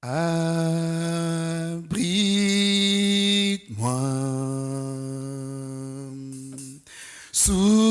Abrite-moi. Sous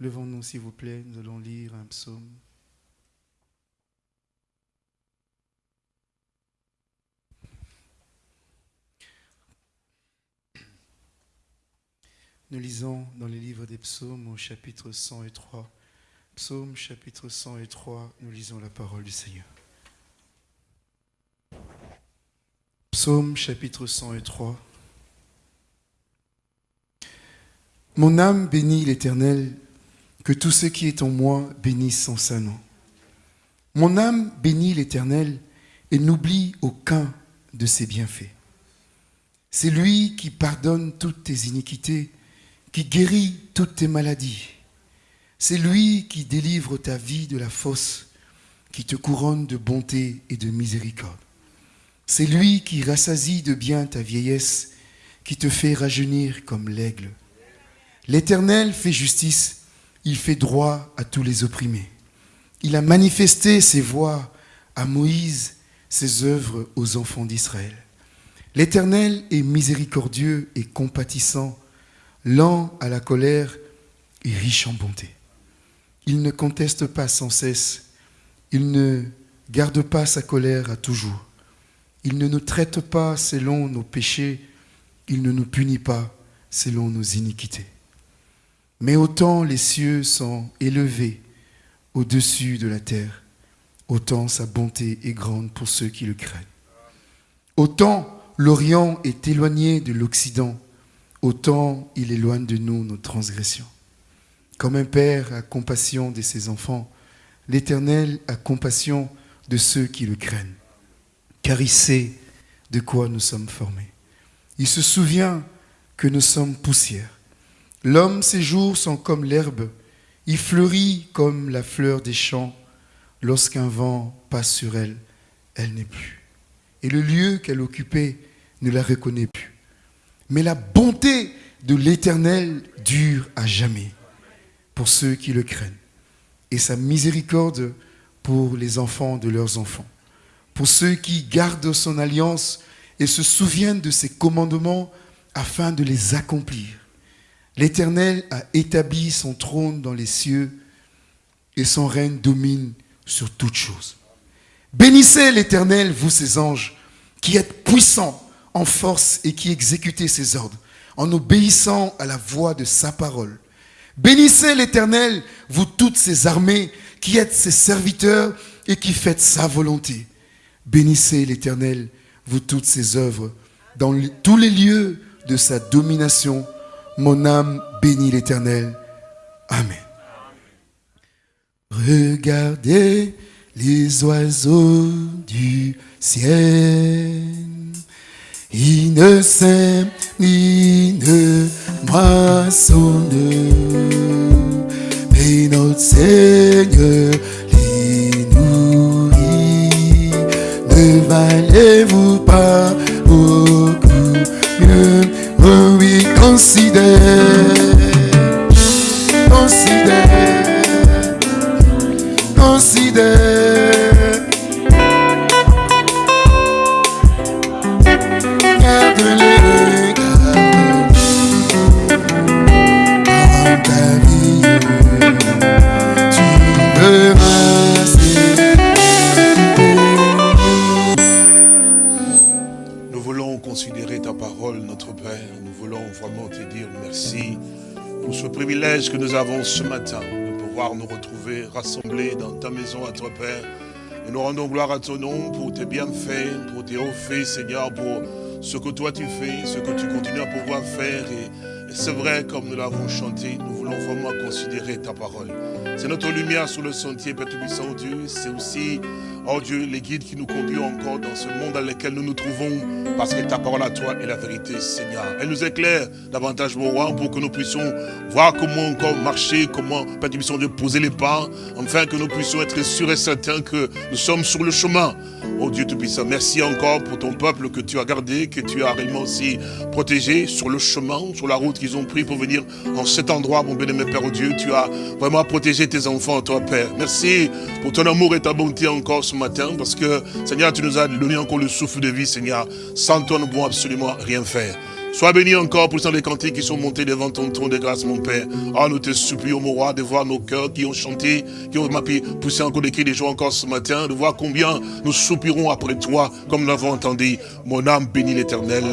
Levons-nous, s'il vous plaît, nous allons lire un psaume. Nous lisons dans les livres des psaumes au chapitre 103. Psaume chapitre 103, nous lisons la parole du Seigneur. Psaume chapitre 103. Mon âme bénit l'Éternel, que tout ce qui est en moi bénisse son saint nom. Mon âme bénit l'Éternel et n'oublie aucun de ses bienfaits. C'est lui qui pardonne toutes tes iniquités, qui guérit toutes tes maladies. C'est lui qui délivre ta vie de la fosse, qui te couronne de bonté et de miséricorde. C'est lui qui rassasie de bien ta vieillesse, qui te fait rajeunir comme l'aigle. L'Éternel fait justice, il fait droit à tous les opprimés. Il a manifesté ses voies à Moïse, ses œuvres aux enfants d'Israël. L'Éternel est miséricordieux et compatissant, lent à la colère et riche en bonté. Il ne conteste pas sans cesse, il ne garde pas sa colère à toujours. Il ne nous traite pas selon nos péchés, il ne nous punit pas selon nos iniquités. Mais autant les cieux sont élevés au-dessus de la terre, autant sa bonté est grande pour ceux qui le craignent. Autant l'Orient est éloigné de l'Occident, autant il éloigne de nous nos transgressions. Comme un père a compassion de ses enfants, l'Éternel a compassion de ceux qui le craignent, car il sait de quoi nous sommes formés. Il se souvient que nous sommes poussière. L'homme, ses jours sont comme l'herbe, il fleurit comme la fleur des champs. Lorsqu'un vent passe sur elle, elle n'est plus. Et le lieu qu'elle occupait ne la reconnaît plus. Mais la bonté de l'Éternel dure à jamais pour ceux qui le craignent. Et sa miséricorde pour les enfants de leurs enfants. Pour ceux qui gardent son alliance et se souviennent de ses commandements afin de les accomplir. L'Éternel a établi son trône dans les cieux et son règne domine sur toutes choses. Bénissez l'Éternel, vous ses anges, qui êtes puissants en force et qui exécutez ses ordres, en obéissant à la voix de sa parole. Bénissez l'Éternel, vous toutes ses armées, qui êtes ses serviteurs et qui faites sa volonté. Bénissez l'Éternel, vous toutes ses œuvres, dans tous les lieux de sa domination. Mon âme bénit l'Éternel. Amen. Regardez les oiseaux du ciel. Ils ne sèment ni ne moissonnent, mais notre Seigneur les nourrit. Ne valez-vous pas considero. Nous avons ce matin de pouvoir nous retrouver rassemblés dans ta maison à toi, Père. Et nous rendons gloire à ton nom pour tes bienfaits, pour tes hauts faits, Seigneur, pour ce que toi tu fais, ce que tu continues à pouvoir faire. Et, et c'est vrai, comme nous l'avons chanté, nous voulons vraiment considérer ta parole. C'est notre lumière sur le sentier, Père Tout-Puissant, Dieu. C'est aussi, oh Dieu, les guides qui nous conduisent encore dans ce monde dans lequel nous nous trouvons. Parce que ta parole à toi est la vérité, Seigneur. Elle nous éclaire davantage, mon roi, pour que nous puissions voir comment encore marcher, comment, Père Tout-Puissant, de poser les pas, afin que nous puissions être sûrs et certains que nous sommes sur le chemin. Oh Dieu Tout-Puissant, merci encore pour ton peuple que tu as gardé, que tu as réellement aussi protégé sur le chemin, sur la route qu'ils ont pris pour venir en cet endroit, mon bien-aimé Père, oh Dieu. Tu as vraiment protégé tes enfants, toi, Père. Merci pour ton amour et ta bonté encore matin, parce que, Seigneur, tu nous as donné encore le souffle de vie, Seigneur. Sans toi, nous ne pouvons absolument rien faire. Sois béni encore pour les cantiques qui sont montés devant ton trône de grâce, mon Père. Ah, nous te supplions, mon roi, de voir nos cœurs qui ont chanté, qui ont poussé encore des cris des jours encore ce matin, de voir combien nous soupirons après toi, comme nous l'avons entendu. Mon âme bénit l'éternel.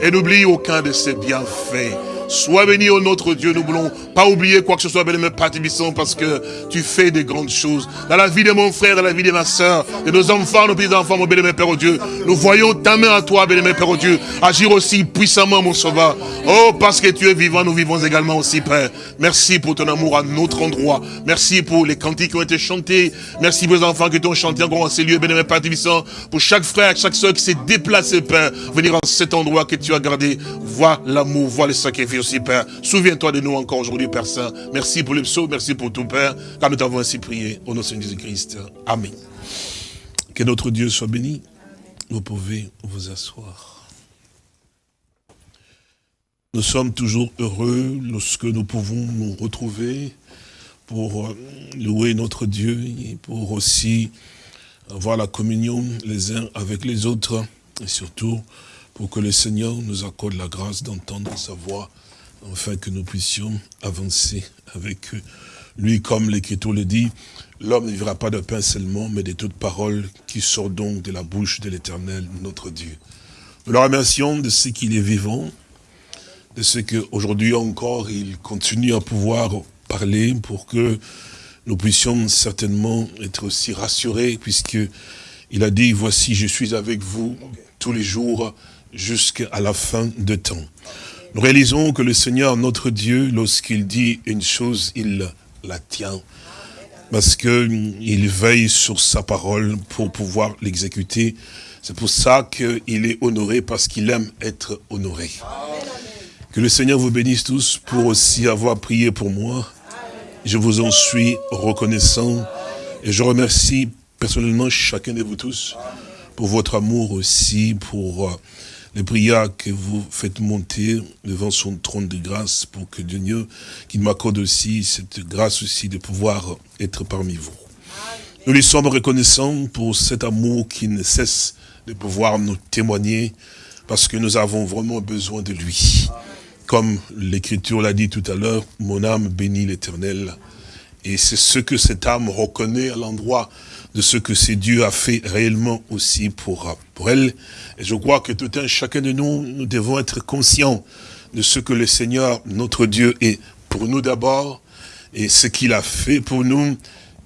Et n'oublie aucun de ses bienfaits. Sois béni, au notre Dieu. Nous voulons pas oublier quoi que ce soit, béni, Père parce que tu fais des grandes choses. Dans la vie de mon frère, dans la vie de ma soeur, de nos enfants, nos petits-enfants, mon béni, Père, au Dieu. Nous voyons ta main à toi, béni, Père, au Dieu. Agir aussi puissamment, mon sauveur. Oh, parce que tu es vivant, nous vivons également aussi, Père. Merci pour ton amour à notre endroit. Merci pour les cantiques qui ont été chantés. Merci pour les enfants qui t'ont chanté encore en ces lieux, béni, Père. Pour chaque frère, chaque soeur qui s'est déplacé, Père, venir en cet endroit que tu as gardé. Vois l'amour, vois les aussi, Père. Souviens-toi de nous encore aujourd'hui, Père Saint. Merci pour le psaume, merci pour tout, Père, car nous t'avons ainsi prié. Au nom de Jésus-Christ. Amen. Que notre Dieu soit béni. Vous pouvez vous asseoir. Nous sommes toujours heureux lorsque nous pouvons nous retrouver pour euh, louer notre Dieu et pour aussi avoir la communion les uns avec les autres et surtout pour que le Seigneur nous accorde la grâce d'entendre sa voix afin que nous puissions avancer avec lui, comme l'Écriture le dit, l'homme ne vivra pas de pain seulement, mais de toute parole qui sort donc de la bouche de l'Éternel, notre Dieu. Nous le remercions de ce qu'il est vivant, de ce qu'aujourd'hui encore, il continue à pouvoir parler pour que nous puissions certainement être aussi rassurés, puisque il a dit, voici, je suis avec vous tous les jours jusqu'à la fin de temps. Nous réalisons que le Seigneur, notre Dieu, lorsqu'il dit une chose, il la tient. Parce qu'il veille sur sa parole pour pouvoir l'exécuter. C'est pour ça qu'il est honoré, parce qu'il aime être honoré. Que le Seigneur vous bénisse tous pour aussi avoir prié pour moi. Je vous en suis reconnaissant. Et je remercie personnellement chacun de vous tous pour votre amour aussi, pour les prières que vous faites monter devant son trône de grâce pour que Dieu, qu'il m'accorde aussi cette grâce aussi de pouvoir être parmi vous. Nous lui sommes reconnaissants pour cet amour qui ne cesse de pouvoir nous témoigner parce que nous avons vraiment besoin de lui. Comme l'Écriture l'a dit tout à l'heure, mon âme bénit l'Éternel. Et c'est ce que cette âme reconnaît à l'endroit de ce que c'est Dieu a fait réellement aussi pour, pour elle. Et je crois que tout un chacun de nous, nous devons être conscients de ce que le Seigneur, notre Dieu, est pour nous d'abord, et ce qu'il a fait pour nous,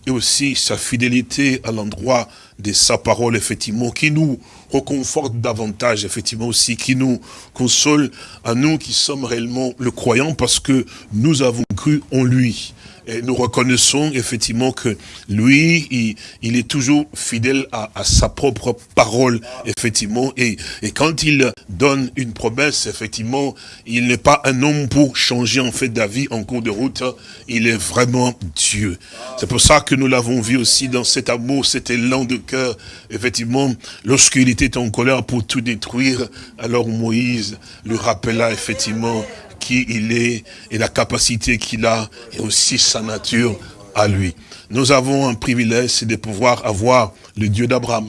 et aussi sa fidélité à l'endroit de sa parole, effectivement, qui nous reconforte davantage, effectivement aussi, qui nous console à nous qui sommes réellement le croyant, parce que nous avons cru en lui. Et nous reconnaissons effectivement que lui, il, est toujours fidèle à, sa propre parole, effectivement. Et, et quand il donne une promesse, effectivement, il n'est pas un homme pour changer en fait d'avis en cours de route. Il est vraiment Dieu. C'est pour ça que nous l'avons vu aussi dans cet amour, cet élan de cœur. Effectivement, lorsqu'il était en colère pour tout détruire, alors Moïse lui rappela effectivement qui il est et la capacité qu'il a et aussi sa nature à lui. Nous avons un privilège, c'est de pouvoir avoir le Dieu d'Abraham,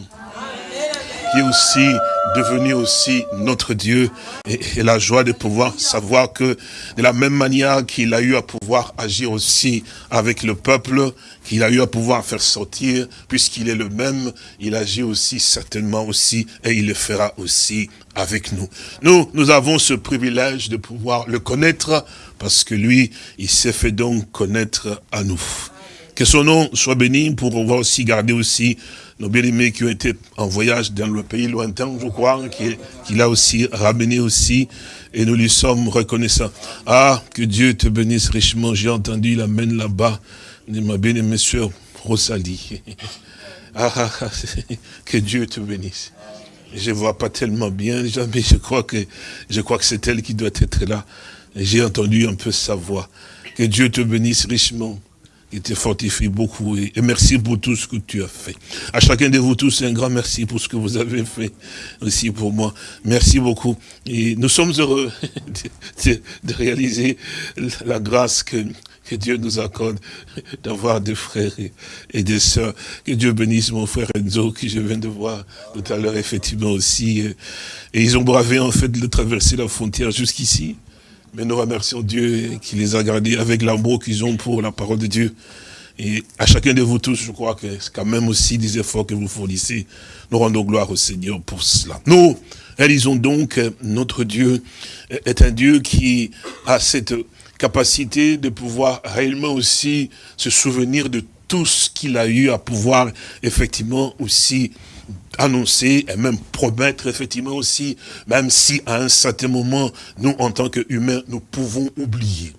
qui aussi devenu aussi notre Dieu et, la joie de pouvoir savoir que de la même manière qu'il a eu à pouvoir agir aussi avec le peuple, qu'il a eu à pouvoir faire sortir, puisqu'il est le même, il agit aussi certainement aussi et il le fera aussi avec nous. Nous, nous avons ce privilège de pouvoir le connaître parce que lui, il s'est fait donc connaître à nous. Que son nom soit béni pour pouvoir aussi garder aussi nos bien-aimés qui ont été en voyage dans le pays lointain, je crois, qu'il a aussi ramené aussi, et nous lui sommes reconnaissants. Ah, que Dieu te bénisse richement, j'ai entendu, il amène là-bas, ma bien-aimée soeur Rosalie. Ah, ah, ah que Dieu te bénisse. Je vois pas tellement bien, mais je crois que, je crois que c'est elle qui doit être là. J'ai entendu un peu sa voix. Que Dieu te bénisse richement il te fortifie beaucoup. Et merci pour tout ce que tu as fait. À chacun de vous tous, un grand merci pour ce que vous avez fait aussi pour moi. Merci beaucoup. Et nous sommes heureux de, réaliser la grâce que, que Dieu nous accorde d'avoir des frères et, des sœurs. Que Dieu bénisse mon frère Enzo, que je viens de voir tout à l'heure, effectivement aussi. Et ils ont bravé, en fait, de traverser la frontière jusqu'ici. Mais nous remercions Dieu qui les a gardés avec l'amour qu'ils ont pour la parole de Dieu. Et à chacun de vous tous, je crois que c'est quand même aussi des efforts que vous fournissez. Nous rendons gloire au Seigneur pour cela. Nous réalisons donc notre Dieu est un Dieu qui a cette capacité de pouvoir réellement aussi se souvenir de tout ce qu'il a eu à pouvoir effectivement aussi annoncer et même promettre effectivement aussi, même si à un certain moment, nous en tant qu'humains, nous pouvons oublier.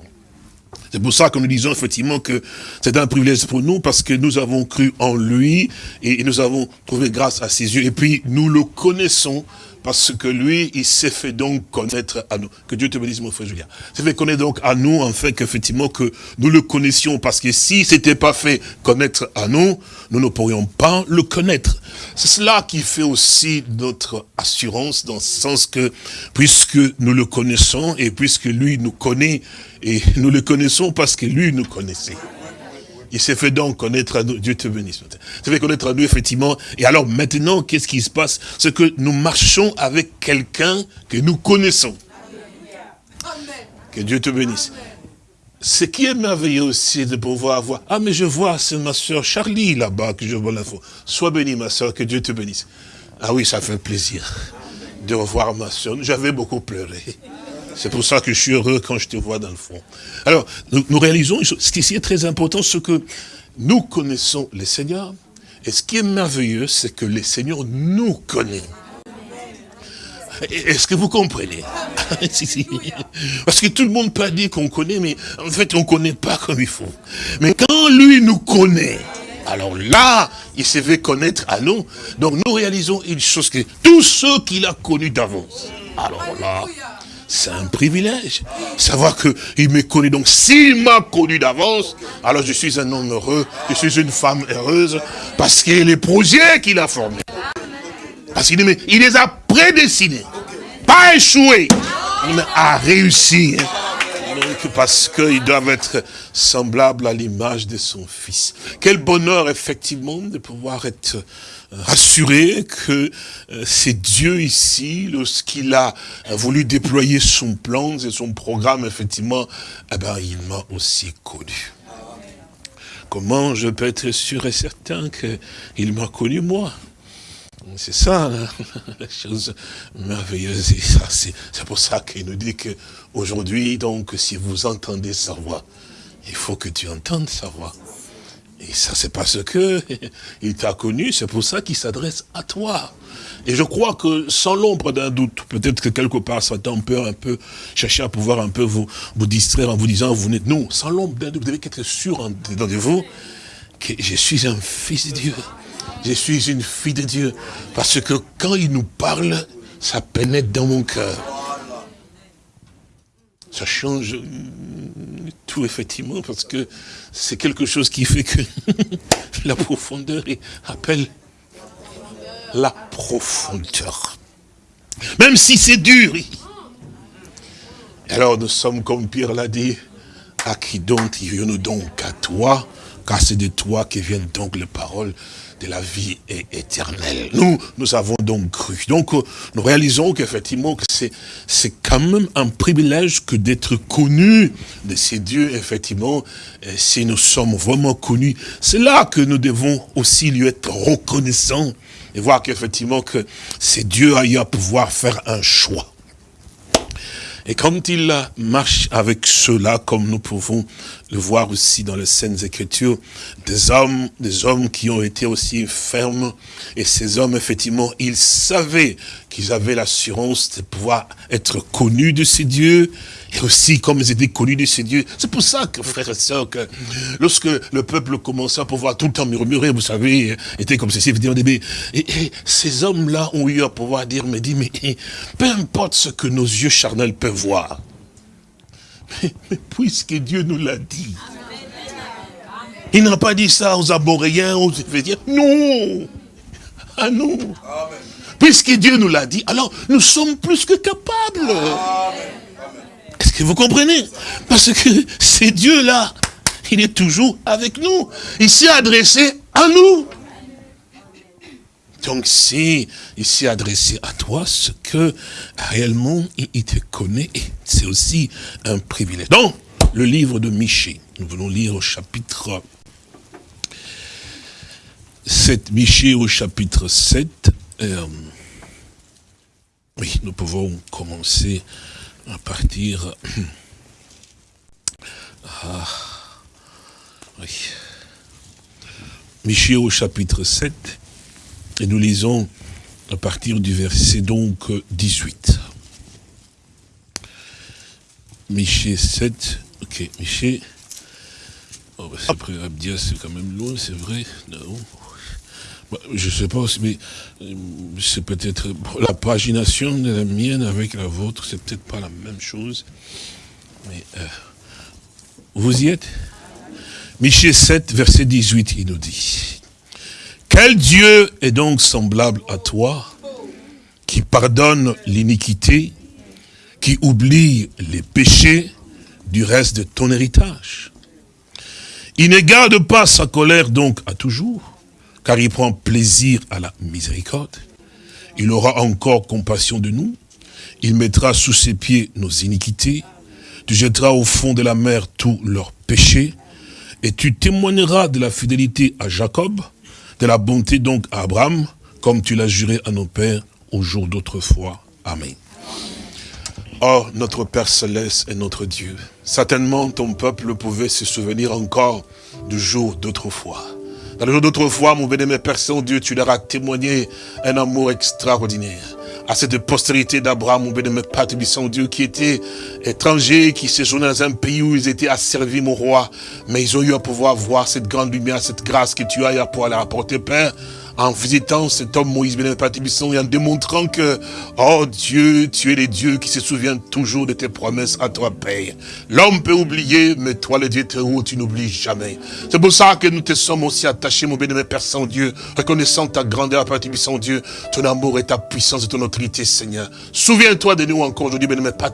C'est pour ça que nous disons effectivement que c'est un privilège pour nous parce que nous avons cru en lui et nous avons trouvé grâce à ses yeux et puis nous le connaissons parce que lui, il s'est fait donc connaître à nous. Que Dieu te bénisse, mon frère Julien. s'est fait connaître donc à nous, en fait, qu'effectivement, que nous le connaissions. Parce que si c'était pas fait connaître à nous, nous ne pourrions pas le connaître. C'est cela qui fait aussi notre assurance, dans le sens que, puisque nous le connaissons, et puisque lui nous connaît, et nous le connaissons parce que lui nous connaissait. Il s'est fait donc connaître à nous. Dieu te bénisse. Il s'est fait connaître à nous, effectivement. Et alors maintenant, qu'est-ce qui se passe? C'est que nous marchons avec quelqu'un que nous connaissons. Que Dieu te bénisse. Ce qui est merveilleux aussi de pouvoir voir, ah mais je vois, c'est ma soeur Charlie là-bas que je vois l'info. Sois bénie ma soeur, que Dieu te bénisse. Ah oui, ça fait plaisir de revoir ma soeur. J'avais beaucoup pleuré. C'est pour ça que je suis heureux quand je te vois dans le fond. Alors, nous, réalisons, ce qui est très important, c'est que nous connaissons les seigneurs. Et ce qui est merveilleux, c'est que les seigneurs nous connaissent. Est-ce que vous comprenez? Parce que tout le monde peut dire qu'on connaît, mais en fait, on ne connaît pas comme il faut. Mais quand lui nous connaît, alors là, il s'est fait connaître à nous. Donc nous réalisons une chose que tous ceux qu'il a connus d'avance. Alors là, c'est un privilège. Savoir qu'il me connaît. Donc, s'il m'a connu d'avance, alors je suis un homme heureux, je suis une femme heureuse, parce que les projets qu'il a formés, parce qu'il il les a prédestinés, pas échoués, mais a réussi. Donc, parce qu'ils doivent être semblables à l'image de son fils. Quel bonheur, effectivement, de pouvoir être rassuré que euh, c'est Dieu ici, lorsqu'il a voulu déployer son plan et son programme, effectivement, eh ben, il m'a aussi connu. Comment je peux être sûr et certain qu'il m'a connu moi? C'est ça la chose merveilleuse. Et c'est pour ça qu'il nous dit qu'aujourd'hui, donc, si vous entendez sa voix, il faut que tu entendes sa voix. Et ça, c'est parce que il t'a connu, c'est pour ça qu'il s'adresse à toi. Et je crois que sans l'ombre d'un doute, peut-être que quelque part, Satan peut un peu chercher à pouvoir un peu vous, vous distraire en vous disant, vous n'êtes, non, sans l'ombre d'un doute, vous devez être sûr en, dedans de vous que je suis un fils de Dieu. Je suis une fille de Dieu. Parce que quand il nous parle, ça pénètre dans mon cœur. Ça change tout, effectivement, parce que c'est quelque chose qui fait que la profondeur appelle la profondeur. Même si c'est dur. Alors nous sommes, comme Pierre l'a dit, à qui donc irons-nous donc à toi, car c'est de toi que viennent donc les paroles de la vie éternelle. Nous, nous avons donc cru. Donc, euh, nous réalisons qu'effectivement, que c'est quand même un privilège que d'être connu de ces dieux, effectivement, si nous sommes vraiment connus. C'est là que nous devons aussi lui être reconnaissants et voir qu'effectivement, que c'est Dieu a à pouvoir faire un choix. Et quand il marche avec ceux-là, comme nous pouvons le voir aussi dans les Saintes Écritures, des hommes, des hommes qui ont été aussi fermes, et ces hommes, effectivement, ils savaient qu'ils avaient l'assurance de pouvoir être connus de ces dieux, et aussi comme ils étaient connus de ces dieux. C'est pour ça que, frères et sœurs, que lorsque le peuple commençait à pouvoir tout le temps murmurer, vous savez, était comme ceci, et, et ces hommes-là ont eu à pouvoir dire, mais dit, mais peu importe ce que nos yeux charnels peuvent voir, mais, puisque Dieu nous l'a dit, il n'a pas dit ça aux Aboréens, aux dire non, à nous. Puisque Dieu nous l'a dit, alors nous sommes plus que capables. Est-ce que vous comprenez? Parce que c'est Dieu-là, il est toujours avec nous. Il s'est adressé à nous. Donc si il s'est adressé à toi, ce que réellement il te connaît, c'est aussi un privilège. Donc, le livre de Michée, nous voulons lire au chapitre 7, Michée au chapitre 7. Euh, oui, nous pouvons commencer à partir... Ah, oui. Michée au chapitre 7, et nous lisons à partir du verset donc 18. Michée 7, ok, Michée. Oh, bah, c'est quand même loin, c'est vrai. Non. Bah, je sais pas, mais euh, c'est peut-être la pagination de la mienne avec la vôtre, c'est peut-être pas la même chose. Mais euh, vous y êtes? Michée 7, verset 18, il nous dit. Quel Dieu est donc semblable à toi, qui pardonne l'iniquité, qui oublie les péchés du reste de ton héritage? Il ne garde pas sa colère donc à toujours, car il prend plaisir à la miséricorde. Il aura encore compassion de nous. Il mettra sous ses pieds nos iniquités. Tu jetteras au fond de la mer tous leurs péchés. Et tu témoigneras de la fidélité à Jacob, de la bonté donc à Abraham, comme tu l'as juré à nos pères au jour d'autrefois. Amen. Oh, notre Père Céleste est notre Dieu. Certainement, ton peuple pouvait se souvenir encore du jour d'autrefois. Dans le jour d'autrefois, mon bénémoine Père Saint-Dieu, tu leur as témoigné un amour extraordinaire à cette postérité d'Abraham, mon bénémoine Père Dieu, qui était étranger, qui séjournait dans un pays où ils étaient asservis, mon roi. Mais ils ont eu à pouvoir voir cette grande lumière, cette grâce que tu as pouvoir leur apporter, Père en visitant cet homme Moïse ben et en démontrant que, oh Dieu, tu es le Dieu qui se souvient toujours de tes promesses à toi, Père. L'homme peut oublier, mais toi, le Dieu tu n'oublies jamais. C'est pour ça que nous te sommes aussi attachés, mon bénémoine Père Saint-Dieu, reconnaissant ta grandeur, Père Saint-Dieu, ton amour et ta puissance et ton autorité, Seigneur. Souviens-toi de nous encore aujourd'hui, bénémoine Père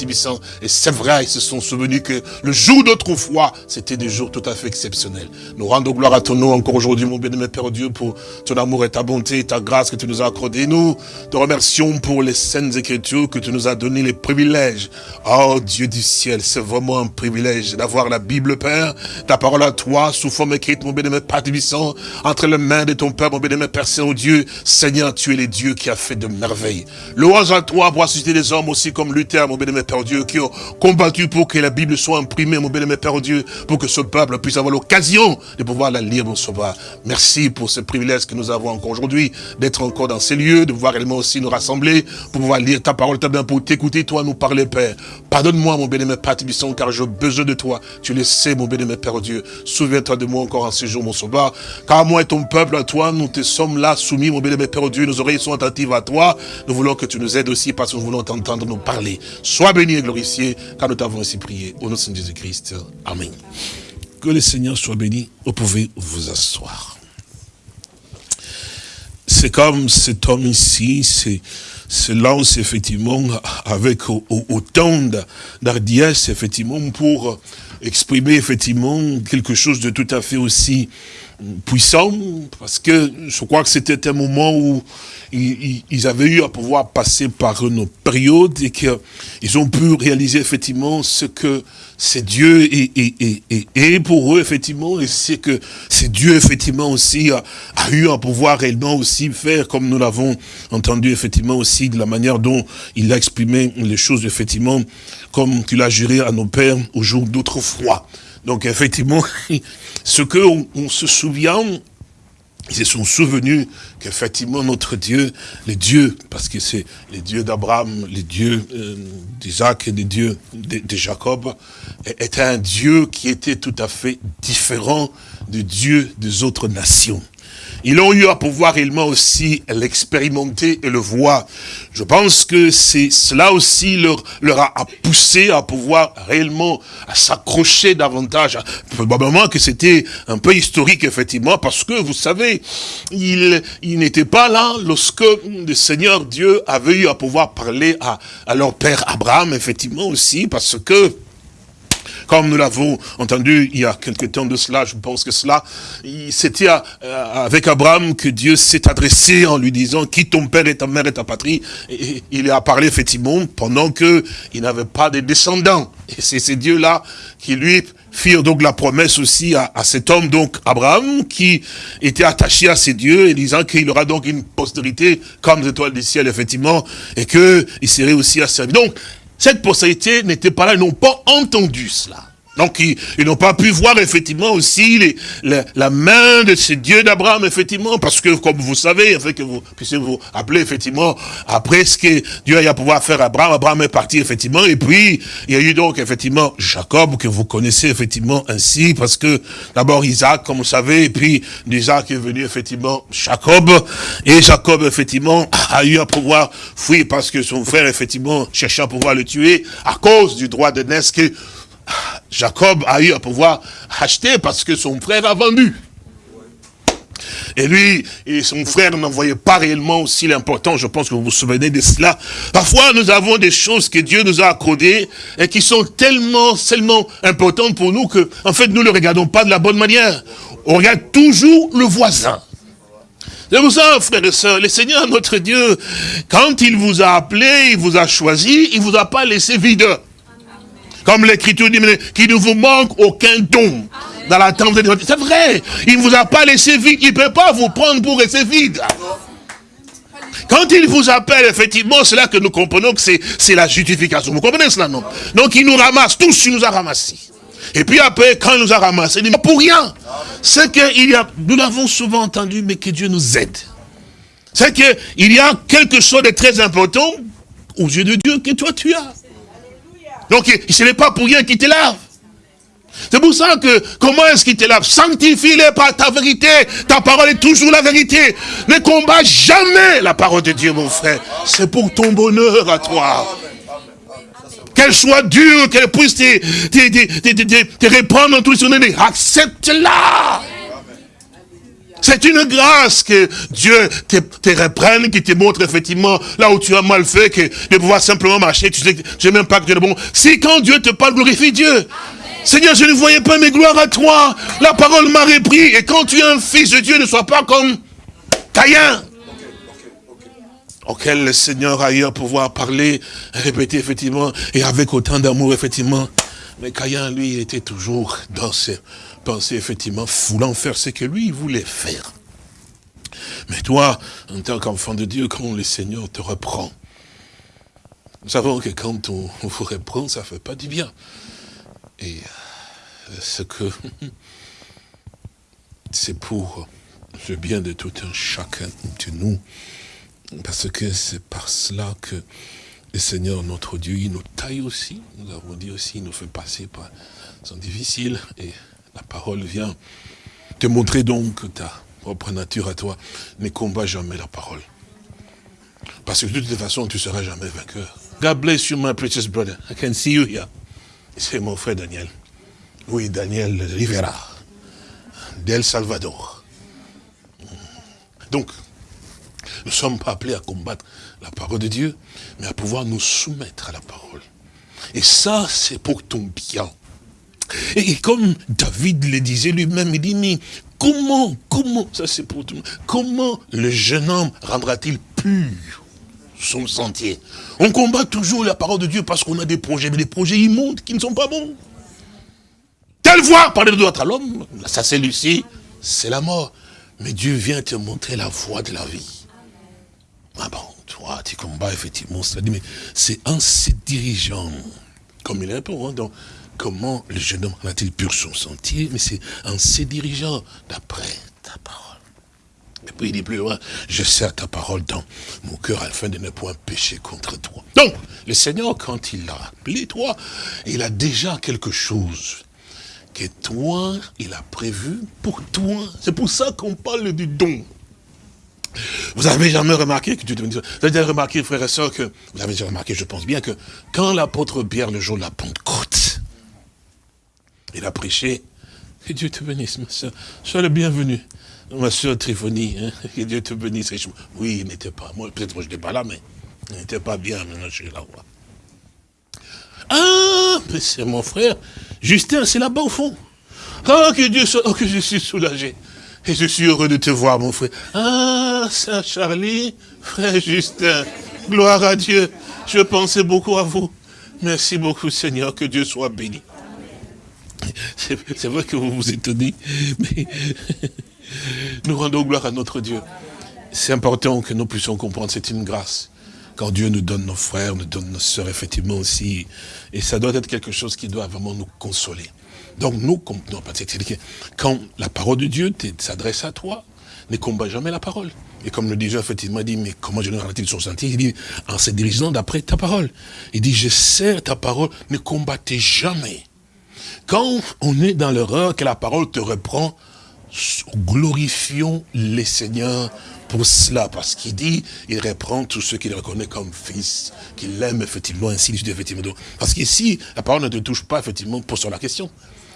et c'est vrai, ils se sont souvenus que le jour d'autrefois, c'était des jours tout à fait exceptionnels. Nous rendons gloire à ton nom encore aujourd'hui, mon bénémoine Père Dieu, pour ton amour et ta bonté, ta grâce que tu nous as accordé. Nous te remercions pour les saintes écritures que tu nous as donné les privilèges. Oh Dieu du ciel, c'est vraiment un privilège d'avoir la Bible, Père, ta parole à toi, sous forme écrite, mon bénémoine Père Tibissant, entre les mains de ton Père, mon bénémoine Père Saint-Dieu. Seigneur, tu es le Dieu qui a fait de merveilles. Louange à toi pour susciter des hommes aussi comme Luther, mon bénémoine Père Dieu, qui ont combattu pour que la Bible soit imprimée, mon bénémoine Père Dieu, pour que ce peuple puisse avoir l'occasion de pouvoir la lire, mon sauveur. Merci pour ce privilège que nous avons encore aujourd'hui, d'être encore dans ces lieux, de pouvoir réellement aussi nous rassembler, pour pouvoir lire ta parole, ta bien pour t'écouter, toi, nous parler, Père. Pardonne-moi, mon bénémoine Père Tibisson, car j'ai besoin de toi. Tu le sais, mon bénémoine Père Dieu. Souviens-toi de moi encore en ce jour, mon sauveur. Car moi et ton peuple, à toi, nous te sommes là, soumis, mon bénémoine Père Dieu. Nos oreilles sont attentives à toi. Nous voulons que tu nous aides aussi, parce que nous voulons t'entendre nous parler. Sois béni et glorifié, car nous t'avons ainsi prié. Au nom de Jésus-Christ. Amen. Que le Seigneur soit béni. Vous pouvez vous asseoir. C'est comme cet homme ici, se lance effectivement avec autant d'ardiesse effectivement pour exprimer effectivement quelque chose de tout à fait aussi puissant, parce que je crois que c'était un moment où ils, avaient eu à pouvoir passer par une période et qu'ils ont pu réaliser effectivement ce que c'est Dieu et, pour eux effectivement, et c'est que c'est Dieu effectivement aussi a, a, eu à pouvoir réellement aussi faire comme nous l'avons entendu effectivement aussi de la manière dont il a exprimé les choses effectivement comme tu l'as juré à nos pères au jour d'autrefois. Donc effectivement, ce que on, se souvient, ils se sont souvenus qu'effectivement notre Dieu, les dieux, parce que c'est les dieux d'Abraham, les dieux euh, d'Isaac et les dieux de, de, Jacob, était un Dieu qui était tout à fait différent du Dieu des autres nations. Ils ont eu à pouvoir réellement aussi l'expérimenter et le voir. Je pense que c'est cela aussi leur, leur a, poussé à pouvoir réellement s'accrocher davantage. Probablement que c'était un peu historique, effectivement, parce que, vous savez, il, il n'était pas là lorsque le Seigneur Dieu avait eu à pouvoir parler à, à leur père Abraham, effectivement aussi, parce que comme nous l'avons entendu il y a quelque temps de cela, je pense que cela, c'était avec Abraham que Dieu s'est adressé en lui disant, qui ton père et ta mère et ta patrie? Et il a parlé effectivement pendant qu'il n'avait pas de descendants. Et c'est ces dieux-là qui lui firent donc la promesse aussi à, cet homme, donc Abraham, qui était attaché à ces dieux et disant qu'il aura donc une postérité comme les étoiles du ciel, effectivement, et qu'il serait aussi à servir. Donc, cette postérité n'était pas là, ils n'ont pas entendu cela. Donc, ils, n'ont pas pu voir effectivement aussi la main de ce Dieu d'Abraham, effectivement, parce que, comme vous savez, afin que vous puissiez vous appeler, effectivement, après ce que Dieu a eu à pouvoir faire à Abraham, Abraham est parti, effectivement, et puis, il y a eu donc, effectivement, Jacob, que vous connaissez, effectivement, ainsi, parce que, d'abord, Isaac, comme vous savez, et puis, d'Isaac est venu, effectivement, Jacob, et Jacob, effectivement, a eu à pouvoir fuir, parce que son frère, effectivement, cherchait à pouvoir le tuer, à cause du droit de naissance Jacob a eu à pouvoir acheter parce que son frère a vendu. Et lui et son frère n'en voyaient pas réellement aussi l'important, je pense que vous vous souvenez de cela. Parfois, nous avons des choses que Dieu nous a accordées et qui sont tellement, tellement importantes pour nous que, en fait, nous ne les regardons pas de la bonne manière. On regarde toujours le voisin. C'est pour ça, frères et sœurs, le Seigneur, notre Dieu, quand il vous a appelé, il vous a choisi, il vous a pas laissé vide. Comme l'écriture dit, qu'il ne vous manque aucun don dans la tente de C'est vrai, il ne vous a pas laissé vide, il ne peut pas vous prendre pour rester vide. Quand il vous appelle, effectivement, c'est là que nous comprenons que c'est la justification. Vous comprenez cela, non? Donc il nous ramasse, tous il nous a ramassés. Et puis après, quand il nous a ramassés, il dit, pour rien. C'est qu'il y a, nous l'avons souvent entendu, mais que Dieu nous aide. C'est qu'il y a quelque chose de très important aux yeux de Dieu que toi tu as. Donc, ce n'est pas pour rien qu'il te lave. C'est pour ça que, comment est-ce qu'il te lave Sanctifie-les par ta vérité. Ta parole est toujours la vérité. Ne combat jamais la parole de Dieu, mon frère. C'est pour ton bonheur à toi. Qu'elle soit dure, qu'elle puisse te, te, répandre dans tous les Accepte-la. C'est une grâce que Dieu te, te, reprenne, qui te montre effectivement là où tu as mal fait, que de pouvoir simplement marcher, tu sais, sais même pas que tu es bon. Si quand Dieu te parle, glorifie Dieu. Seigneur, je ne voyais pas mes gloires à toi. La parole m'a repris. Et quand tu es un fils de Dieu, ne sois pas comme Caïn. Auquel le Seigneur a eu à pouvoir parler, répéter effectivement, et avec autant d'amour effectivement. Mais Caïn, lui, il était toujours dans ses pensait effectivement voulant faire ce que lui voulait faire. Mais toi, en tant qu'enfant de Dieu, quand le Seigneur te reprend, nous savons que quand on, vous reprend, ça ne fait pas du bien. Et euh, ce que c'est pour le bien de tout un chacun de nous, parce que c'est par cela que le Seigneur, notre Dieu, il nous taille aussi. Nous avons dit aussi, il nous fait passer par sont difficiles et la parole vient te montrer donc ta propre nature à toi ne combat jamais la parole. Parce que de toute façon, tu ne seras jamais vainqueur. God bless you, my precious brother. I can see you here. C'est mon frère Daniel. Oui, Daniel Rivera. Del Salvador. Donc, ne sommes pas appelés à combattre la parole de Dieu, mais à pouvoir nous soumettre à la parole. Et ça, c'est pour ton bien. Et comme David le disait lui-même, il dit, mais comment, comment, ça c'est pour tout comment le jeune homme rendra-t-il pur son sentier? On combat toujours la parole de Dieu parce qu'on a des projets, mais des projets immondes qui ne sont pas bons. Telle voie, parler de droite à l'homme, ça c'est Lucie, c'est la mort. Mais Dieu vient te montrer la voie de la vie. Ah bon, toi, tu combats effectivement, mais c'est en se dirigeant, comme il est un hein, comment le jeune homme a-t-il pur son sentier, mais c'est en se dirigeant d'après ta parole. Et puis il dit plus loin, je sers ta parole dans mon cœur afin de ne point pécher contre toi. Donc, le Seigneur, quand il l'a appelé toi, il a déjà quelque chose que toi, il a prévu pour toi. C'est pour ça qu'on parle du don. Vous avez jamais remarqué que vous avez déjà remarqué, frères et sœurs, que vous avez déjà remarqué, je pense bien, que quand l'apôtre Pierre, le jour de la Pentecôte, il a prêché, que Dieu te bénisse, ma soeur, sois le bienvenu. Ma soeur Triphonie, hein, que Dieu te bénisse. Oui, il n'était pas, moi peut-être que je n'étais pas là, mais il n'était pas bien, maintenant je suis là. Ah, mais c'est mon frère, Justin, c'est là-bas au fond. Oh, que Dieu soit, oh, que je suis soulagé. Et je suis heureux de te voir, mon frère. Ah, Saint Charlie, frère Justin, gloire à Dieu. Je pensais beaucoup à vous. Merci beaucoup, Seigneur, que Dieu soit béni. C'est vrai que vous vous étonnez, mais nous rendons gloire à notre Dieu. C'est important que nous puissions comprendre, c'est une grâce. Quand Dieu nous donne nos frères, nous donne nos sœurs, effectivement aussi. Et ça doit être quelque chose qui doit vraiment nous consoler. Donc nous, quand la parole de Dieu s'adresse à toi, ne combat jamais la parole. Et comme le disait effectivement, il dit, mais comment je ne il son sentier? Il dit, en se dirigeant d'après ta parole. Il dit, je sers ta parole, ne combattez jamais. Quand on est dans l'erreur que la parole te reprend, glorifions les seigneurs pour cela, parce qu'il dit, il reprend tous ceux qu'il reconnaît comme fils, qu'il aime effectivement, ainsi effectivement. Parce qu'ici, la parole ne te touche pas, effectivement, pour sur la question.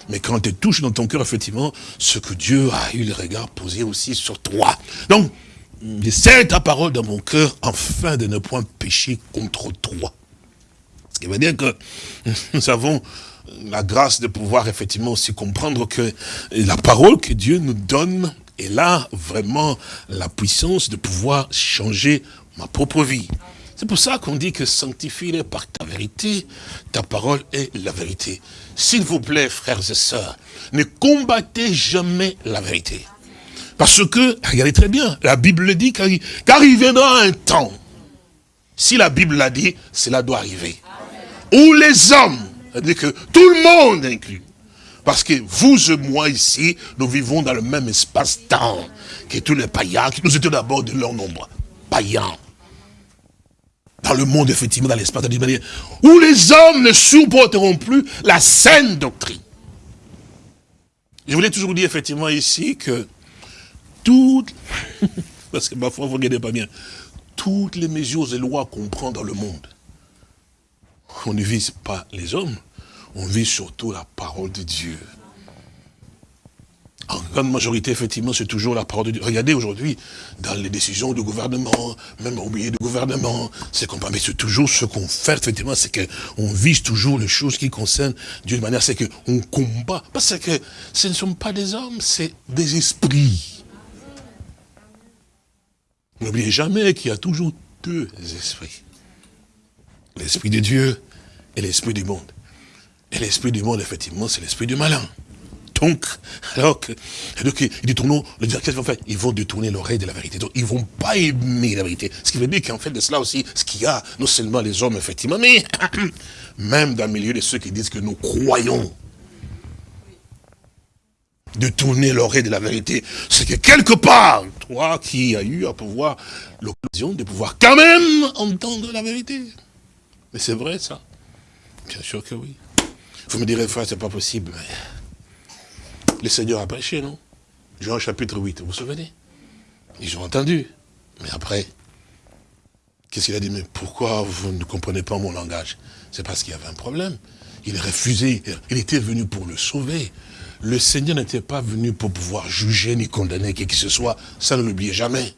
Mais quand elle te touche dans ton cœur, effectivement, ce que Dieu a eu le regard posé aussi sur toi. Donc, c'est ta parole dans mon cœur, afin de ne point pécher contre toi. Ce qui veut dire que nous avons la grâce de pouvoir effectivement aussi comprendre que la parole que Dieu nous donne est là vraiment la puissance de pouvoir changer ma propre vie. C'est pour ça qu'on dit que sanctifie-les par ta vérité, ta parole est la vérité. S'il vous plaît, frères et sœurs, ne combattez jamais la vérité. Parce que, regardez très bien, la Bible dit qu'il viendra un temps. Si la Bible l'a dit, cela doit arriver. Où les hommes, c'est-à-dire que tout le monde inclus, parce que vous et moi ici, nous vivons dans le même espace-temps que tous les païens, qui nous étions d'abord de leur nombre. Païens dans le monde, effectivement, dans l'espace, où les hommes ne supporteront plus la saine doctrine. Je voulais toujours dire, effectivement, ici, que toutes, parce que parfois vous ne regardez pas bien, toutes les mesures et lois qu'on prend dans le monde, on ne vise pas les hommes, on vise surtout la parole de Dieu. En grande majorité, effectivement, c'est toujours la parole de Dieu. Regardez aujourd'hui, dans les décisions du gouvernement, même au milieu du gouvernement, c'est qu'on mais c'est toujours ce qu'on fait, effectivement, c'est qu'on vise toujours les choses qui concernent Dieu de manière, c'est qu'on combat. Parce que ce ne sont pas des hommes, c'est des esprits. N'oubliez jamais qu'il y a toujours deux esprits. L'esprit de Dieu et l'esprit du monde. Et l'esprit du monde, effectivement, c'est l'esprit du malin. Donc, alors que, donc, ils qu'est-ce qu'ils vont Ils vont détourner l'oreille de la vérité. Donc, ils vont pas aimer la vérité. Ce qui veut dire qu'en fait de cela aussi, ce qu'il y a, non seulement les hommes, effectivement, mais même dans le milieu de ceux qui disent que nous croyons, de tourner l'oreille de la vérité, c'est que quelque part, toi qui as eu à pouvoir l'occasion de pouvoir quand même entendre la vérité. Mais c'est vrai ça Bien sûr que oui. Vous me direz, frère, c'est pas possible, mais le Seigneur a prêché, non Jean chapitre 8, vous vous souvenez? Ils ont entendu. Mais après, qu'est-ce qu'il a dit? Mais pourquoi vous ne comprenez pas mon langage? C'est parce qu'il y avait un problème. Il refusait, il était venu pour le sauver. Le Seigneur n'était pas venu pour pouvoir juger ni condamner qui que ce soit. Ça ne l'oubliez jamais.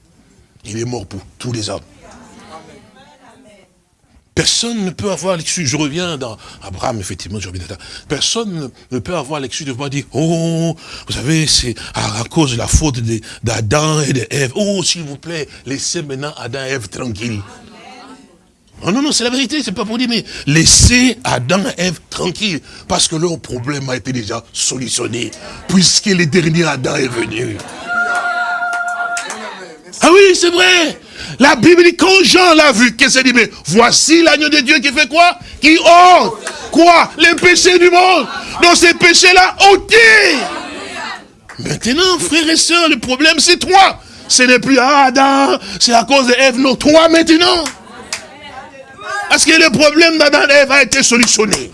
Il est mort pour tous les hommes. Personne ne peut avoir l'excuse. Je reviens dans Abraham, effectivement, je reviens Personne ne peut avoir l'excuse de pouvoir dire, oh, vous savez, c'est à, cause de la faute d'Adam et d'Ève. Oh, s'il vous plaît, laissez maintenant Adam et Ève tranquilles. Non, non, non, c'est la vérité, c'est pas pour dire, mais laissez Adam et Ève tranquilles, parce que leur problème a été déjà solutionné, puisque le dernier Adam est venu. Ah oui, c'est vrai. La Bible dit, quand Jean l'a vu, qu'est-ce qu'il dit Mais voici l'agneau de Dieu qui fait quoi? Qui ôte quoi? Les péchés du monde. Donc ces péchés-là ôtés. Maintenant, frères et sœurs, le problème c'est toi. Ce n'est plus Adam, c'est à cause d'Ève, non, toi maintenant. Parce que le problème d'Adam et Ève a été solutionné.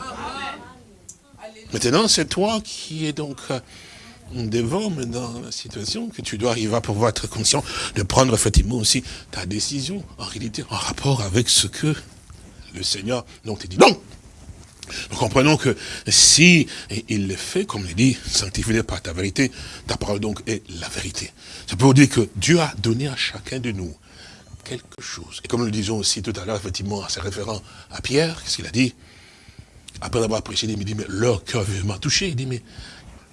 Maintenant, c'est toi qui es donc euh, devant maintenant la situation que tu dois arriver à pouvoir être conscient de prendre effectivement aussi ta décision, en réalité, en rapport avec ce que le Seigneur donc te dit. Donc, nous comprenons que si il le fait, comme il dit, sanctifié par ta vérité, ta parole donc est la vérité. Ça peut dire que Dieu a donné à chacun de nous quelque chose. Et comme nous le disons aussi tout à l'heure, effectivement, à ses référents à Pierre, qu'est-ce qu'il a dit? Après avoir prêché, il dit, mais leur cœur m'a touché. Il dit, mais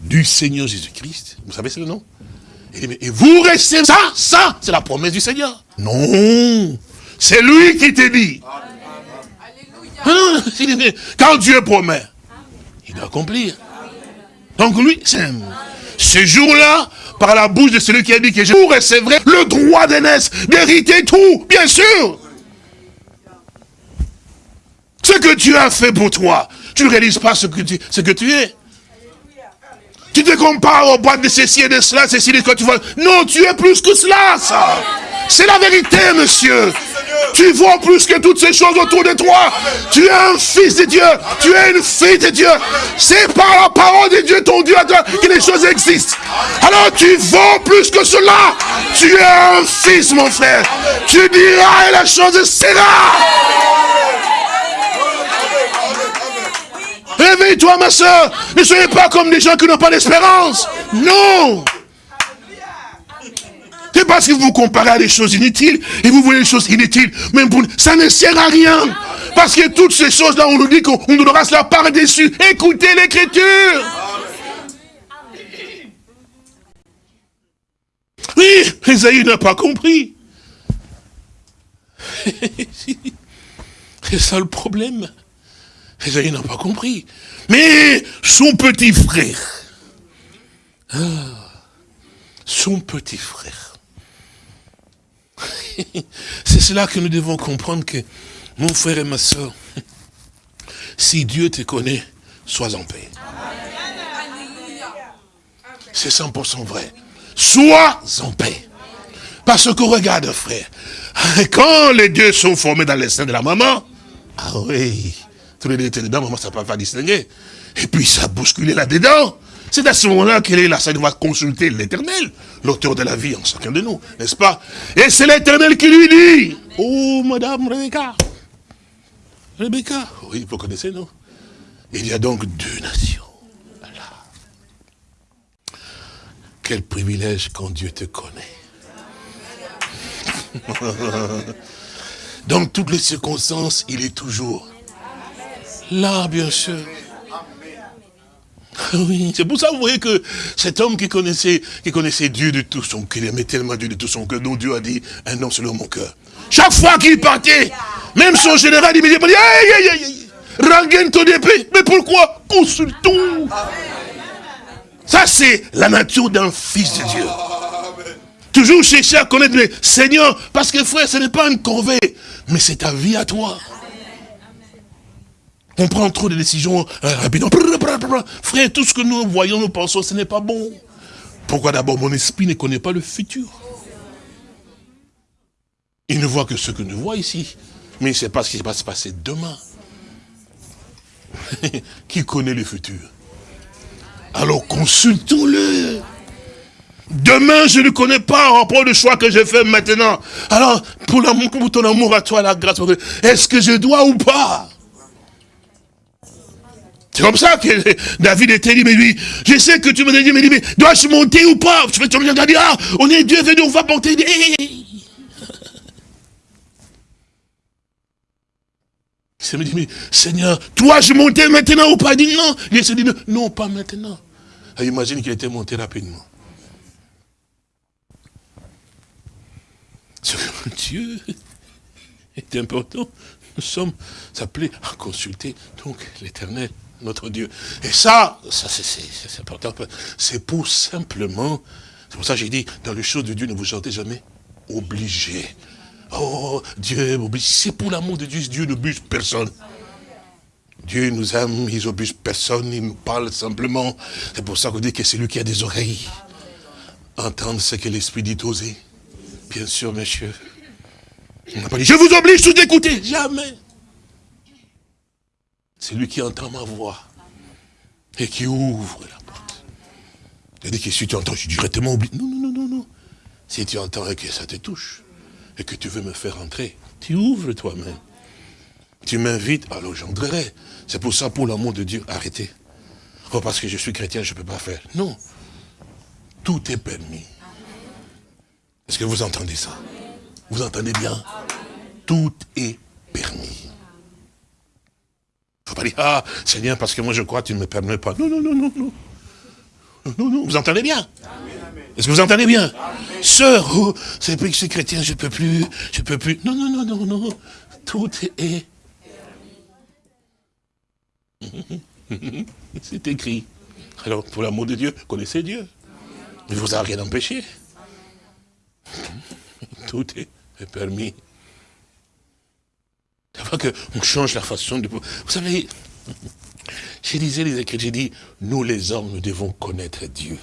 du Seigneur Jésus-Christ. Vous savez, c'est le nom et vous restez ça, ça, c'est la promesse du Seigneur. Non, c'est lui qui te dit. quand Dieu promet, il doit accomplir. Donc lui, c'est ce jour-là, par la bouche de celui qui a dit que je vous recevrai le droit d'aînesse, d'hériter tout, bien sûr. Ce que tu as fait pour toi, tu ne réalises pas ce que tu, ce que tu es. Tu te compares aux boîtes de ceci et de cela, ceci et de quoi tu vois. Non, tu es plus que cela, ça. C'est la vérité, monsieur. Tu vois plus que toutes ces choses autour de toi. Tu es un fils de Dieu. Tu es une fille de Dieu. C'est par la parole de Dieu, ton Dieu, que les choses existent. Alors tu vaux plus que cela. Tu es un fils, mon frère. Tu diras et la chose sera. Réveille-toi, ma soeur. Ne soyez pas comme des gens qui n'ont pas d'espérance. Non. C'est parce que vous vous comparez à des choses inutiles et vous voyez des choses inutiles. Même pour ça ne sert à rien. Parce que toutes ces choses-là, on nous dit qu'on nous donnera cela par-dessus. Écoutez l'écriture. Oui, Esaïe n'a pas compris. C'est ça le problème. Esaïe n'a pas compris. Mais son petit frère, ah, son petit frère, c'est cela que nous devons comprendre que, mon frère et ma soeur, si Dieu te connaît, sois en paix. C'est 100% vrai. Sois en paix. Parce que regarde, frère, quand les dieux sont formés dans les seins de la maman, ah oui, tous les étaient dedans, maman, ça ne peut pas distinguer. Et puis ça a bousculé là-dedans. C'est à ce moment-là qu'elle est là, ça doit consulter l'éternel, l'auteur de la vie en chacun de nous, n'est-ce pas? Et c'est l'éternel qui lui dit, oh madame Rebecca, Rebecca, oui, vous connaissez, non? Il y a donc deux nations. Quel privilège quand Dieu te connaît. Dans toutes les circonstances, il est toujours là, bien sûr. Oui, c'est pour ça, vous voyez que cet homme qui connaissait, qui connaissait Dieu de tout son cœur, il aimait tellement Dieu de tout son cœur, dont Dieu a dit, un homme selon mon cœur. Chaque fois qu'il partait, même son général, il me dit, aïe, aïe, aïe, ton épée. Mais pourquoi? Consultons. Ça, c'est la nature d'un fils de Dieu. Toujours chercher à connaître le Seigneur, parce que frère, ce n'est pas une corvée, mais c'est ta vie à toi. On prend trop de décisions euh, rapidement. Frère, tout ce que nous voyons, nous pensons, ce n'est pas bon. Pourquoi d'abord mon esprit ne connaît pas le futur? Il ne voit que ce que nous voit ici. Mais il ne sait pas ce qui va se passer demain. qui connaît le futur? Alors consultons-le. Demain, je ne connais pas en rapport de choix que j'ai fait maintenant. Alors, pour, pour ton amour à toi, la grâce, est-ce que je dois ou pas? C'est comme ça que David était dit, mais lui, je sais que tu me dit, mais, dois-je monter ou pas? Tu me dis, ah, on est Dieu venu, on va monter. Seigneur, toi je montais maintenant ou pas? Il dit, non. Il se dit, non, pas maintenant. Ah, imagine qu'il était monté rapidement. Dieu est important. Nous sommes appelés à consulter donc l'éternel notre Dieu. Et ça, ça c'est important. C'est pour simplement, c'est pour ça que j'ai dit, dans les choses de Dieu, ne vous sentez jamais obligé. Oh, Dieu m'oblige. C'est pour l'amour de Dieu, Dieu n'oblige personne. Dieu nous aime, il n'oblige personne, il nous parle simplement. C'est pour ça qu'on dit que c'est lui qui a des oreilles. Entendre ce que l'Esprit dit oser. Bien sûr, monsieur. On n'a pas dit, je vous oblige tous d'écouter. Jamais. C'est lui qui entend ma voix. Et qui ouvre la porte. Dit que si tu entends, je suis directement oublié. Non, non, non, non, non. Si tu entends et que ça te touche, et que tu veux me faire entrer, tu ouvres toi-même. Tu m'invites, alors j'entrerai. C'est pour ça, pour l'amour de Dieu, arrêtez. Oh, parce que je suis chrétien, je ne peux pas faire. Non. Tout est permis. Est-ce que vous entendez ça? Vous entendez bien? Tout est permis. Pas ah, Seigneur, parce que moi je crois, tu ne me permets pas. Non, non, non, non, non. Non, non, vous entendez bien? Est-ce que vous entendez bien? Sœur, oh, c'est plus que je suis chrétien, je ne peux plus, je peux plus. Non, non, non, non, non. Tout est... C'est écrit. Alors, pour l'amour de Dieu, connaissez Dieu. Il ne vous a rien empêché. Tout est permis. C'est que qu'on change la façon de... Vous savez, j'ai disais les Écritures, j'ai dit, nous les hommes, nous devons connaître Dieu.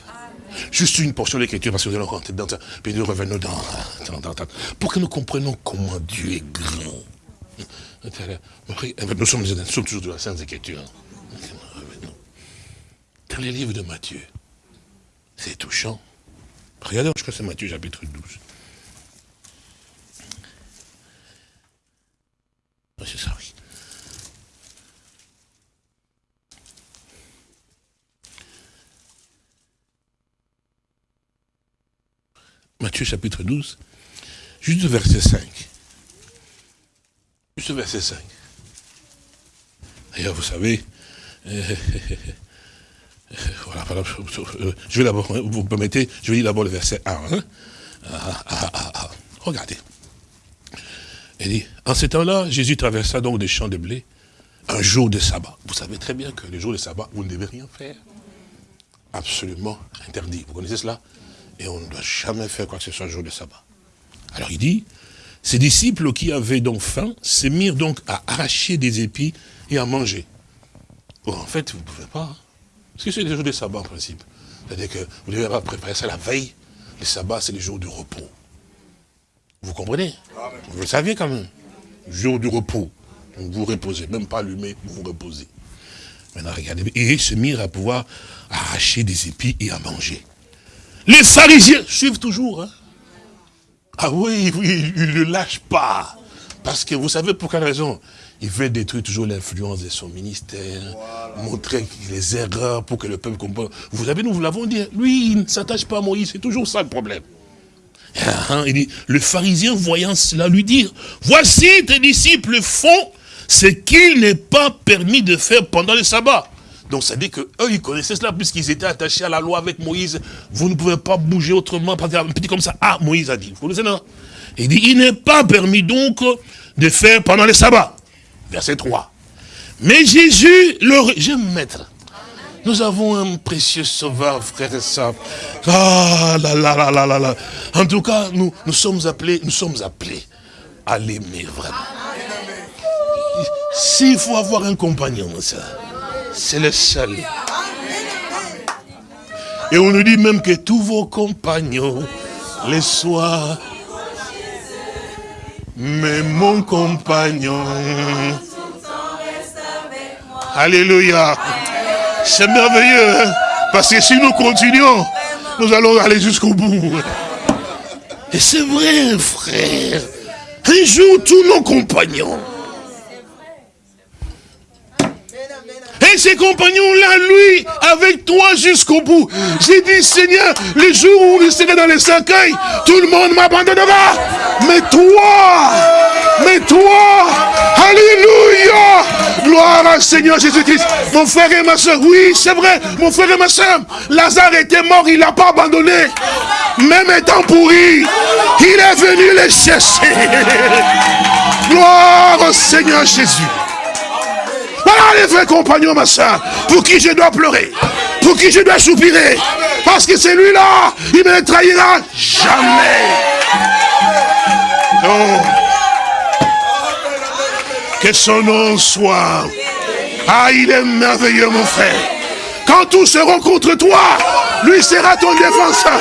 Juste une portion de l'écriture, parce que nous allons rentrer dans ça, puis nous revenons dans, dans, dans, pour que nous comprenions comment Dieu est grand. Nous sommes, nous sommes toujours de la Sainte Écriture. Dans les livres de Matthieu, c'est touchant. Regardez, je crois que c'est Matthieu chapitre 12. Oui. Matthieu chapitre 12, juste verset 5. Juste verset 5. D'ailleurs, vous savez, euh, voilà, je vais d'abord, vous permettez, je vais lire d'abord le verset 1. Hein. Ah, ah, ah, Regardez. Il dit, en ce temps-là, Jésus traversa donc des champs de blé, un jour de sabbat. Vous savez très bien que le jour de sabbat, vous ne devez rien faire. Absolument interdit. Vous connaissez cela? Et on ne doit jamais faire quoi que ce soit un jour de sabbat. Alors il dit, ses disciples qui avaient donc faim, se mirent donc à arracher des épis et à manger. En fait, vous ne pouvez pas. Hein. Parce que c'est des jours de sabbat en principe. C'est-à-dire que vous devez avoir préparé ça la veille. Le sabbat, c'est les jours de repos. Vous comprenez Vous le saviez quand même. Jour de repos. vous reposez, même pas allumé, vous vous reposez. Maintenant, regardez. Et ils se mirent à pouvoir arracher des épis et à manger. Les pharisiens suivent toujours. Hein. Ah oui, oui, ils ne lâchent pas. Parce que vous savez pour quelle raison Il veut détruire toujours l'influence de son ministère, montrer les erreurs pour que le peuple comprenne. Vous savez, nous vous l'avons dit, lui, il ne s'attache pas à Moïse, c'est toujours ça le problème. Hein, le pharisien voyant cela lui dire, voici tes disciples font ce qu'il n'est pas permis de faire pendant le sabbat. Donc ça dit que eux ils connaissaient cela puisqu'ils étaient attachés à la loi avec Moïse. Vous ne pouvez pas bouger autrement, un petit comme ça. Ah, Moïse a dit. Vous connaissez, non? Il dit, il n'est pas permis donc de faire pendant le sabbat. Verset 3. Mais Jésus, le... J'aime mettre. Nous avons un précieux sauveur, frère et sœurs. Ah là là là là là. En tout cas, nous, nous sommes appelés, nous sommes appelés à l'aimer vraiment. S'il faut avoir un compagnon, c'est le seul. Et on nous dit même que tous vos compagnons, les soient. Mais mon compagnon. Alléluia. C'est merveilleux, hein. parce que si nous continuons, nous allons aller jusqu'au bout. Et c'est vrai, frère. Un jour, tous nos compagnons. Ces compagnons-là, lui, avec toi jusqu'au bout. J'ai dit, Seigneur, le jour où vous serez dans les cercueils, tout le monde m'abandonnera. Mais toi, Mais toi, Alléluia, gloire à Seigneur Jésus-Christ. Mon frère et ma soeur, oui, c'est vrai, mon frère et ma soeur, Lazare était mort, il n'a pas abandonné. Même étant pourri, il est venu les chercher. Gloire au Seigneur Jésus. Voilà les vrais compagnons, ma soeur, pour qui je dois pleurer, pour qui je dois soupirer. Parce que celui-là, il me trahira jamais. Non. Que son nom soit. Ah, il est merveilleux, mon frère. Quand tous seront contre toi, lui sera ton défenseur.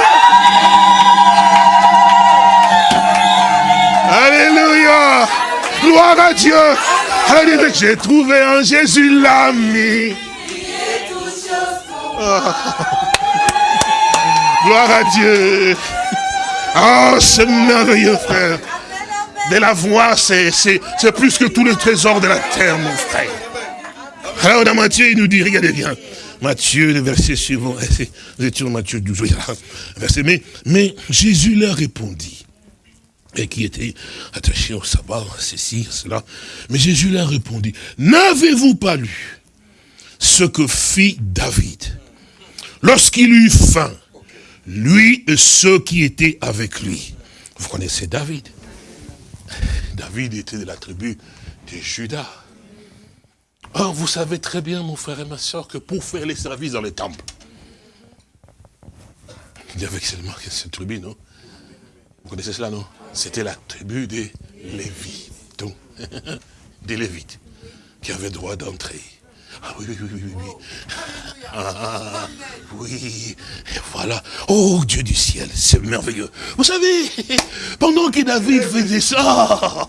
Alléluia. Gloire à Dieu. J'ai trouvé en Jésus l'ami. Gloire à Dieu. Oh, c'est merveilleux, frère. De la voix, c'est plus que tous les trésors de la terre, mon frère. Alors dans Matthieu, il nous dit, regardez bien, Matthieu, le verset suivant, vous étiez Matthieu 12, verset, mais, mais Jésus leur répondit, et qui était attaché au sabbat, ceci, cela, mais Jésus leur répondit, n'avez-vous pas lu ce que fit David lorsqu'il eut faim lui et ceux qui étaient avec lui? Vous connaissez David? David était de la tribu de Judas. Or, vous savez très bien, mon frère et ma soeur, que pour faire les services dans les temples, il y avait seulement cette tribu, non? Vous connaissez cela, non? C'était la tribu des Lévites, des Lévites, qui avaient droit d'entrer. Ah oui, oui, oui, oui, oui. Ah, oui, et voilà. Oh Dieu du ciel, c'est merveilleux. Vous savez, pendant que David faisait ça,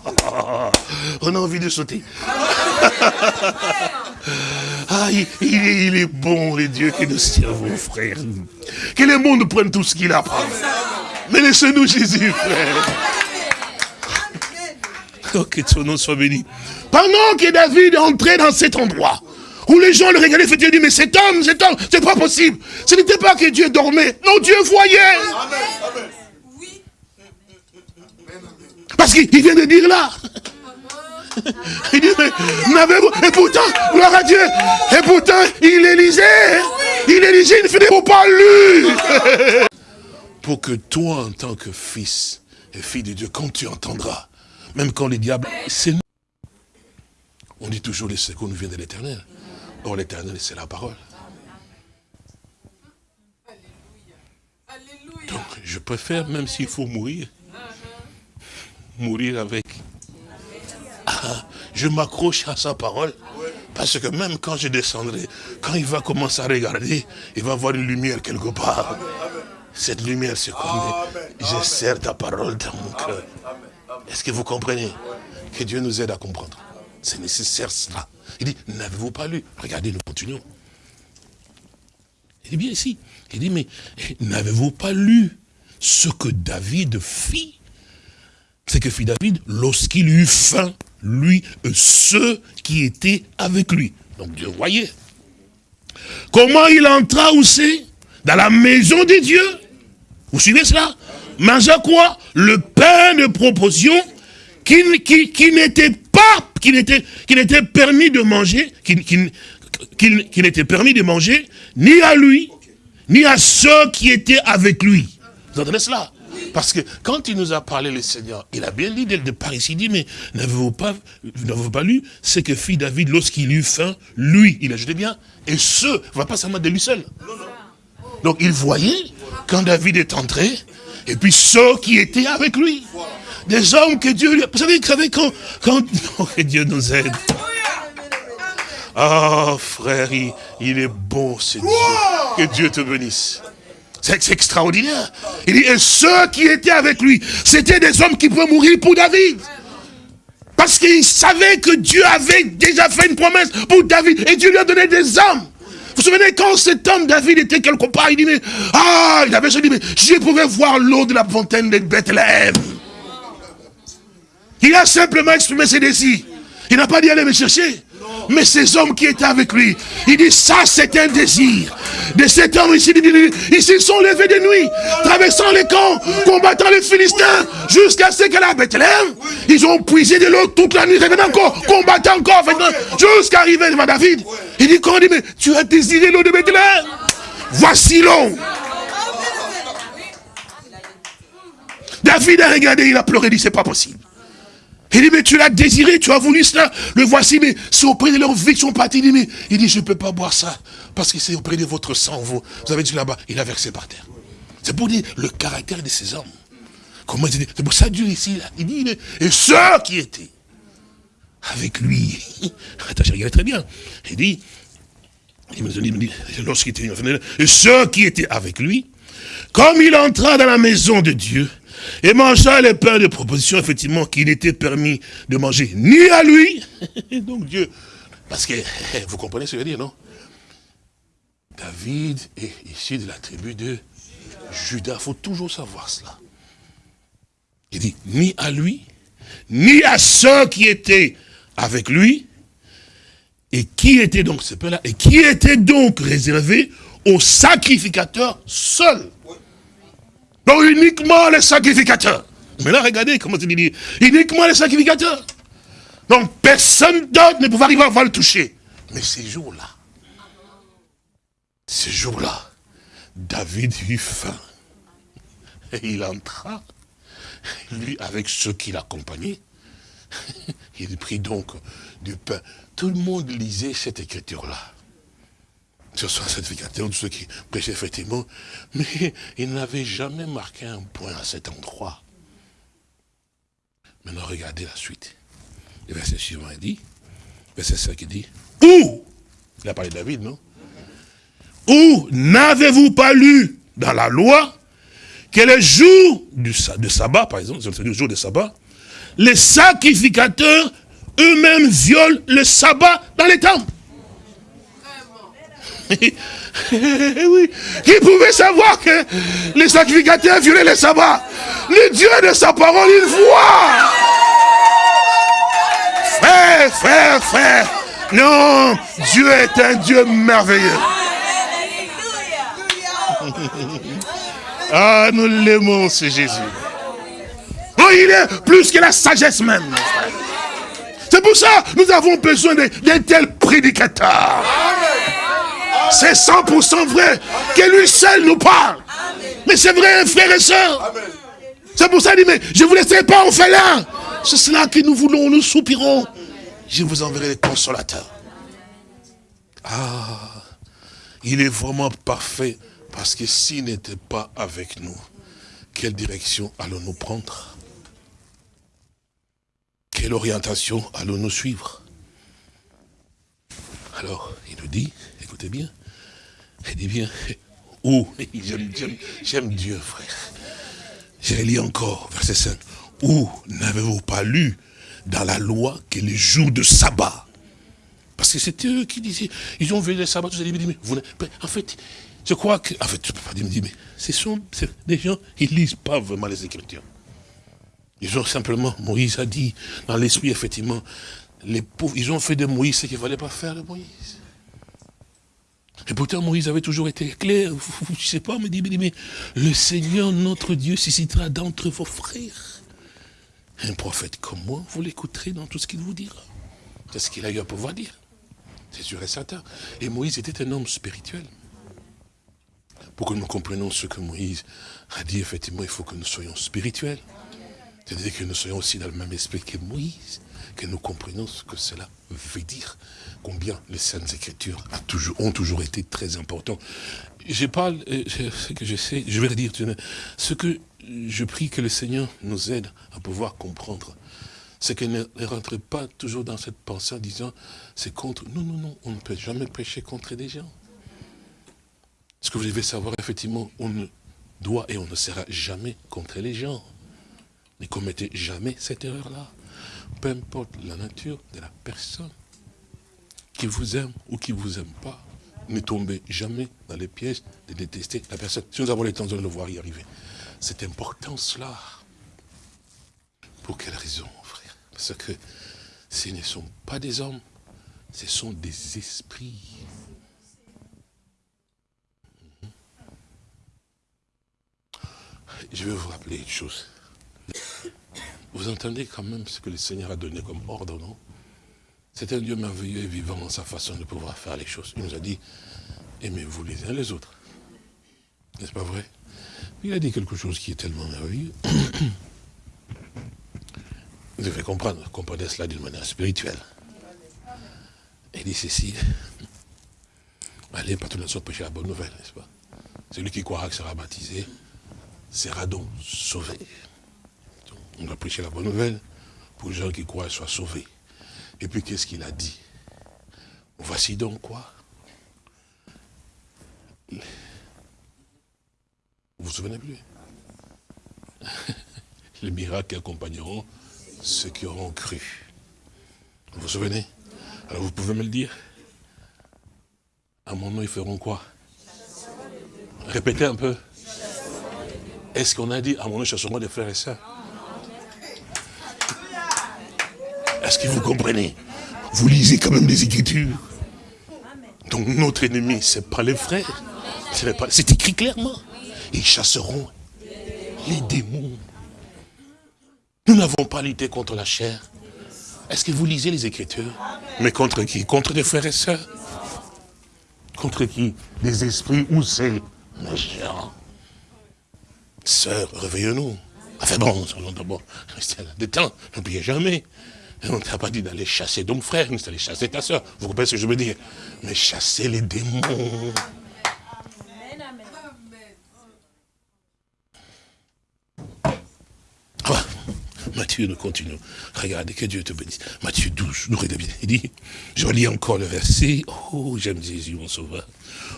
on a envie de sauter. Ah, il, il, est, bon, le Dieu que nous servons, frère. Que le monde prenne tout ce qu'il a. Mais laissez-nous Jésus, frère. Que ton nom soit béni. Pendant que David entrait dans cet endroit, où les gens le regardaient, Dieu dit, mais cet homme, cet homme, c'est pas possible. Ce n'était pas que Dieu dormait. Non, Dieu voyait. Parce qu'il vient de dire là. Il dit, mais. Et pourtant, gloire à Dieu, et pourtant, il élisait. Il élisait, il ne faisait pas lui. Pour que toi, en tant que fils et fille de Dieu, quand tu entendras, même quand les diables, c'est on dit toujours les secours nous viennent de l'éternel. Or, l'éternel, c'est la parole. Donc, je préfère, même s'il faut mourir, mourir avec. Ah, je m'accroche à sa parole. Parce que même quand je descendrai, quand il va commencer à regarder, il va voir une lumière quelque part. Cette lumière, c'est comme je sers ta parole dans mon cœur. Est-ce que vous comprenez? Que Dieu nous aide à comprendre. C'est nécessaire cela. Il dit, n'avez-vous pas lu? Regardez, nous continuons. Il dit bien ici. Il dit, mais n'avez-vous pas lu ce que David fit? C'est que fit David lorsqu'il eut faim, lui et ceux qui étaient avec lui. Donc Dieu voyait. Comment il entra aussi Dans la maison de Dieu. Vous suivez cela Manger quoi Le pain de proposition qui, qui, qui n'était pas qu'il était, qu'il était permis de manger, qu'il n'était permis de manger, ni à lui, ni à ceux qui étaient avec lui. Vous entendez cela parce que quand il nous a parlé, le Seigneur, il a bien dit dès le départ ici, il dit, mais n'avez-vous pas, pas lu ce que fit David lorsqu'il eut faim? Lui, il a ajouté bien, et ceux, va pas seulement de lui seul. Donc il voyait, quand David est entré, et puis ceux qui étaient avec lui. Des hommes que Dieu lui a... Vous savez, quand, quand... Oh, que Dieu nous aide. Ah, frère, il, est bon, c'est Dieu. Que Dieu te bénisse. C'est extraordinaire. Il dit, et ceux qui étaient avec lui, c'était des hommes qui pouvaient mourir pour David. Parce qu'il savait que Dieu avait déjà fait une promesse pour David. Et Dieu lui a donné des hommes. Vous vous souvenez, quand cet homme David était quelque part, il dit, mais, ah, il avait dit, mais je pouvais voir l'eau de la fontaine de Bethléem. Il a simplement exprimé ses désirs. Il n'a pas dit aller me chercher. Mais ces hommes qui étaient avec lui, il dit, ça c'est un désir. De cet homme ici, ils se sont levés de nuit, traversant les camps, combattant les Philistins, jusqu'à ce qu'à la Bethléem, ils ont puisé de l'eau toute la nuit, revenant encore, combattant encore, jusqu'à arriver devant David. Il dit, quand dit, mais tu as désiré l'eau de Bethléem? Voici l'eau. David a regardé, il a pleuré, il dit, c'est pas possible. Il dit, mais tu l'as désiré, tu as voulu cela. Le voici, mais c'est auprès de leur vie qu'ils sont partis. Il dit, mais il dit, je ne peux pas boire ça. Parce que c'est auprès de votre sang. Vous, vous avez dit là-bas, il a versé par terre. C'est pour dire le caractère de ces hommes. Comment il dit C'est pour ça Dieu ici, là. Il dit, et ceux qui étaient avec lui. Attends, je regarde très bien. Il dit, il me dit, lorsqu'il était et ceux qui étaient avec lui, comme il entra dans la maison de Dieu, et mangea les pains de proposition, effectivement, qui n'était permis de manger ni à lui, donc Dieu, parce que, vous comprenez ce que je veux dire, non? David est ici de la tribu de Judas, il faut toujours savoir cela. Il dit, ni à lui, ni à ceux qui étaient avec lui, et qui était donc ce pain-là, et qui était donc réservé aux sacrificateurs seuls. Donc uniquement les sacrificateurs. Mais là, regardez comment il dit. Uniquement les sacrificateurs. Donc personne d'autre ne pouvait arriver à le toucher. Mais ces jours-là, ces jours-là, David eut faim. Et il entra, lui avec ceux qui l'accompagnaient. Il prit donc du pain. Tout le monde lisait cette écriture-là ce soit certificateur, de ceux qui prêchaient effectivement, mais il n'avait jamais marqué un point à cet endroit. Maintenant, regardez la suite. Le verset suivant, il dit, verset 5, il dit, où Il a parlé de David, non Où n'avez-vous pas lu dans la loi que le jour du, de sabbat, par exemple, le jour de sabbat, les sacrificateurs eux-mêmes violent le sabbat dans les temples? Oui. Qui pouvait savoir que les sacrificateurs violaient les sabbats? Le Dieu de sa parole, il voit. Frère, frère, frère. Non, Dieu est un Dieu merveilleux. Ah, nous l'aimons, ce Jésus. Oh, il est plus que la sagesse même. C'est pour ça nous avons besoin d'un tel prédicateur. C'est 100% vrai que lui seul nous parle. Mais c'est vrai, frère et soeur. C'est pour ça qu'il dit, mais je ne vous laisserai pas en là. C'est cela que nous voulons, nous soupirons. Je vous enverrai les consolateurs. Ah, il est vraiment parfait. Parce que s'il n'était pas avec nous, quelle direction allons-nous prendre? Quelle orientation allons-nous suivre? Alors, il nous dit, écoutez bien, il dit bien, où J'aime Dieu, frère. J'ai lu encore, verset 5. Où n'avez-vous pas lu dans la loi que les jours de sabbat? Parce que c'était eux qui disaient, ils ont vu le sabbat, dit, mais vous, en fait, je crois que, en fait, je peux pas dire, mais ce sont des gens, ils lisent pas vraiment les Écritures. Ils ont simplement, Moïse a dit, dans l'esprit, effectivement, les pauvres, ils ont fait de Moïse ce qu'il ne fallait pas faire de Moïse. Et pourtant, Moïse avait toujours été clair. Je ne sais pas, me dit, mais le Seigneur, notre Dieu, suscitera d'entre vos frères. Un prophète comme moi, vous l'écouterez dans tout ce qu'il vous dira. C'est ce qu'il a eu à pouvoir dire. C'est sûr et certain. Et Moïse était un homme spirituel. Pour que nous comprenions ce que Moïse a dit, effectivement, il faut que nous soyons spirituels. C'est-à-dire que nous soyons aussi dans le même esprit que Moïse, que nous comprenions ce que cela veut dire combien les Saintes Écritures ont toujours été très importantes. Je parle, euh, ce que je sais, je vais dire, ce que je prie que le Seigneur nous aide à pouvoir comprendre, c'est que ne, rentre pas toujours dans cette pensée en disant, c'est contre, non, non, non, on ne peut jamais prêcher contre des gens. Ce que vous devez savoir, effectivement, on ne doit et on ne sera jamais contre les gens. Ne commettez jamais cette erreur-là. Peu importe la nature de la personne qui vous aime ou qui ne vous aime pas, ne tombez jamais dans les pièges de détester la personne. Si nous avons temps de le voir y arriver. C'est important cela. Pour quelle raison, frère? Parce que ce ne sont pas des hommes Ce sont des esprits. Je vais vous rappeler une chose. Vous entendez quand même ce que le Seigneur a donné comme ordre, non? C'est un Dieu merveilleux et vivant dans sa façon de pouvoir faire les choses. Il nous a dit, aimez-vous les uns les autres. N'est-ce pas vrai? Il a dit quelque chose qui est tellement merveilleux. Vous devez comprendre, comprenez cela d'une manière spirituelle. Il dit ceci, allez, pas tout le monde prêcher la bonne nouvelle, n'est-ce pas? Celui qui croira que sera baptisé sera donc sauvé. On va prêcher la bonne nouvelle pour les gens qui croient soient sauvés. Et puis qu'est-ce qu'il a dit? Voici donc quoi. Vous vous souvenez plus? Les miracles accompagneront ceux qui auront cru. Vous vous souvenez? Alors vous pouvez me le dire? À mon nom, ils feront quoi? Répétez un peu. Est-ce qu'on a dit à mon nom, chasseront des frères et sœurs? Est-ce que vous comprenez? Vous lisez quand même les Écritures. Donc notre ennemi, ce n'est pas les frères. C'est écrit clairement. Ils chasseront les démons. Nous n'avons pas lutté contre la chair. Est-ce que vous lisez les Écritures? Mais contre qui? Contre des frères et sœurs? Contre qui? Des esprits ou c'est méchants? Sœurs, réveillons-nous. Enfin bon, d'abord, restez là des temps, n'oubliez jamais. On ne t'a pas dit d'aller chasser ton frère, ni d'aller chasser ta soeur. Vous comprenez ce que je veux dire? Mais chasser les démons. Ah, Matthieu, nous continuons. Regardez, que Dieu te bénisse. Matthieu 12, nous regardons Il dit, je lis encore le verset. Oh, j'aime Jésus, mon sauveur.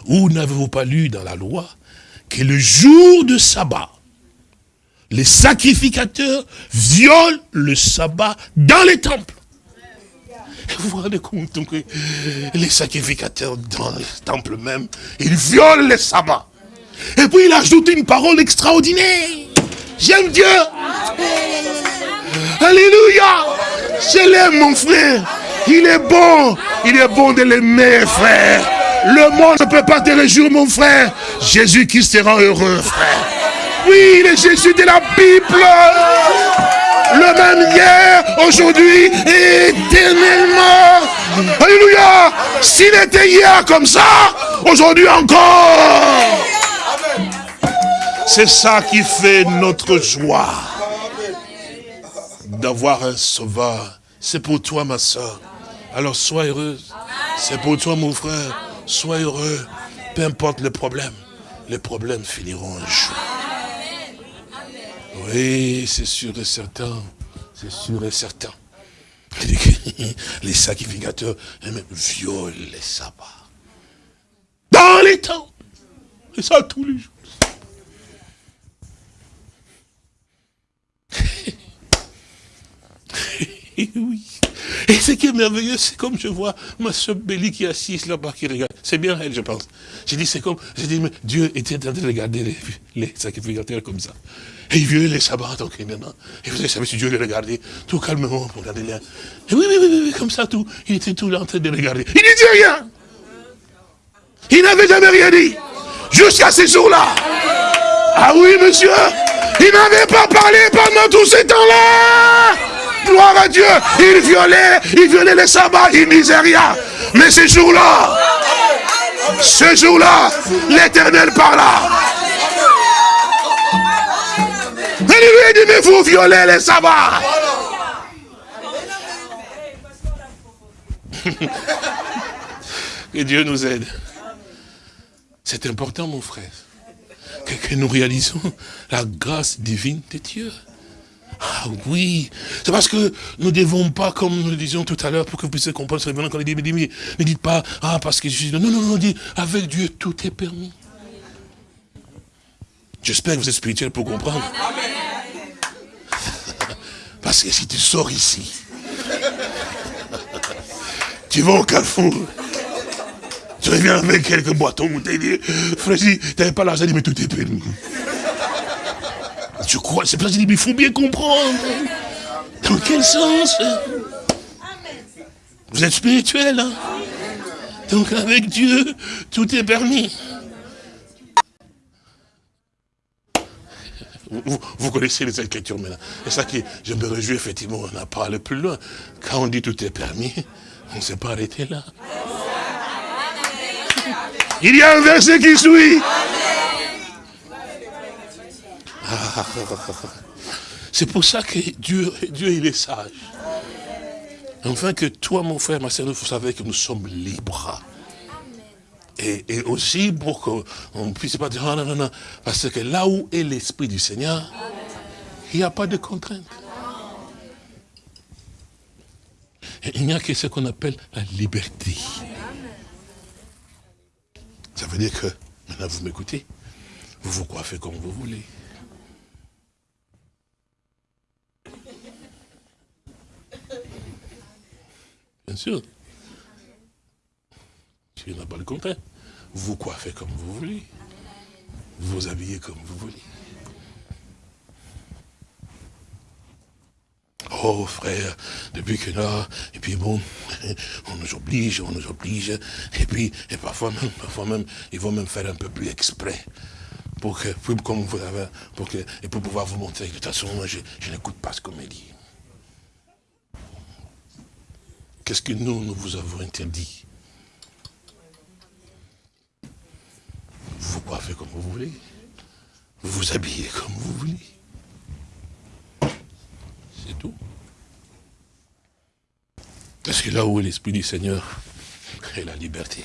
Où n'avez-vous pas lu dans la loi que le jour de sabbat, les sacrificateurs violent le sabbat dans les temples. Vous vous rendez compte que les sacrificateurs dans les temples même, ils violent le sabbat. Et puis il ajoute une parole extraordinaire. J'aime Dieu. Alléluia. Je l'aime mon frère. Il est bon. Il est bon de l'aimer frère. Le monde ne peut pas te réjouir mon frère. Jésus qui sera heureux frère. Oui, est Jésus de la Bible. Le même hier, aujourd'hui éternellement. Alléluia. S'il était hier comme ça, aujourd'hui encore. C'est ça qui fait notre joie. D'avoir un sauveur. C'est pour toi, ma soeur. Alors sois heureuse. C'est pour toi, mon frère. Sois heureux. Peu importe le problème. Les problèmes finiront un jour. Oui, c'est sûr et certain. C'est sûr et certain. Les sacrificateurs violent les sabbats. Dans les temps. Et ça tous les jours. oui. Et ce qui est merveilleux, c'est comme je vois ma soeur Béli qui est assise là-bas, qui regarde. C'est bien elle, je pense. J'ai dit, c'est comme, j'ai dit, mais Dieu était en train de regarder les sacrificateurs comme ça. Et il violait les sabbats, donc maintenant. Et vous savez si Dieu les regardait, tout calmement, pour regarder là. Et oui, oui, oui, oui, comme ça, tout. Il était tout là en train de regarder. Il ne disait rien. Il n'avait jamais rien dit. Jusqu'à ces jours-là. Ah oui, monsieur. Il n'avait pas parlé pendant tous ces temps-là. Gloire à Dieu. Il violait, il violait les sabbats, il disait rien. Mais ces jours-là, ce jour-là, l'éternel parla. Vous violez les sabbats. que Dieu nous aide. C'est important, mon frère, que, nous réalisons la grâce divine de Dieu. Ah oui, c'est parce que nous ne devons pas, comme nous le disions tout à l'heure, pour que vous puissiez comprendre ce révérend, quand il dit, ne dites pas, ah parce que je suis... Non, non, non, dit, avec Dieu, tout est permis. J'espère que vous êtes spirituel pour comprendre. Parce que si tu sors ici, tu vas au carrefour, tu reviens avec quelques boîtons, tu dis, frère, tu n'avais pas l'argent, mais tout est permis. Tu crois, c'est pas dit, mais il faut bien comprendre. Dans quel sens? Vous êtes spirituel, hein? Donc avec Dieu, tout est permis. Vous, connaissez les Écritures maintenant. C'est ça qui, je me réjouis effectivement, on n'a pas allé plus loin. Quand on dit tout est permis, on ne s'est pas arrêté là. Il y a un verset qui suit. C'est pour ça que Dieu, Dieu, il est sage. Enfin que toi, mon frère, ma soeur, vous savez que nous sommes libres. Et, aussi pour qu'on ne puisse pas dire, non, non, non, parce que là où est l'Esprit du Seigneur, il n'y a pas de contrainte. il n'y a que ce qu'on appelle la liberté. Ça veut dire que, maintenant vous m'écoutez, vous vous coiffez comme vous voulez. Bien sûr. Tu n'as pas le contraire. Vous coiffez comme vous voulez. Vous habillez comme vous voulez. Oh frère, depuis que là, et puis bon, on nous oblige, on nous oblige, et puis, et parfois même, parfois même, ils vont même faire un peu plus exprès. Pour que, comme vous avez, pour que, et pour pouvoir vous montrer que de toute façon, moi, je, je n'écoute pas ce qu'on me dit. Qu'est-ce que nous, nous vous avons interdit? Vous vous coiffez comme vous voulez. Vous vous habillez comme vous voulez. C'est tout. Parce que là où est l'Esprit du Seigneur, est la liberté.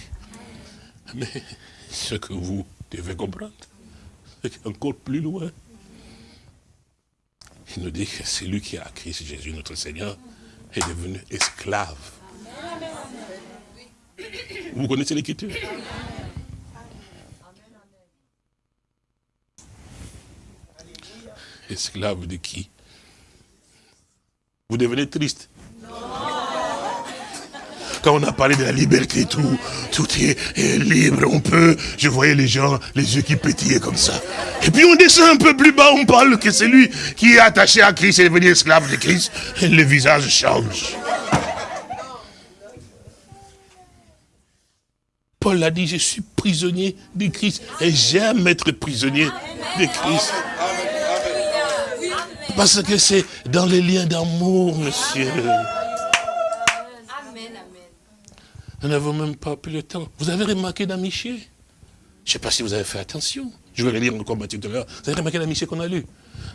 Mais ce que vous devez comprendre, c'est encore plus loin. Il nous dit que c'est lui qui a Christ Jésus, notre Seigneur, est devenu esclave. Vous connaissez l'écriture? Esclave de qui? Vous devenez triste. Quand on a parlé de la liberté, tout, tout est, libre, on peut. Je voyais les gens, les yeux qui pétillaient comme ça. Et puis on descend un peu plus bas, on parle que c'est lui qui est attaché à Christ est devenu esclave de Christ. Et le visage change. Paul a dit, je suis prisonnier de Christ. Et j'aime être prisonnier de Christ. Parce que c'est dans les liens d'amour, monsieur. Nous n'avons même pas plus le temps. Vous avez remarqué d'Amiché Je ne sais pas si vous avez fait attention. Je vais relire encore Matthieu tout à l'heure. Vous avez remarqué d'Amiché qu'on a lu?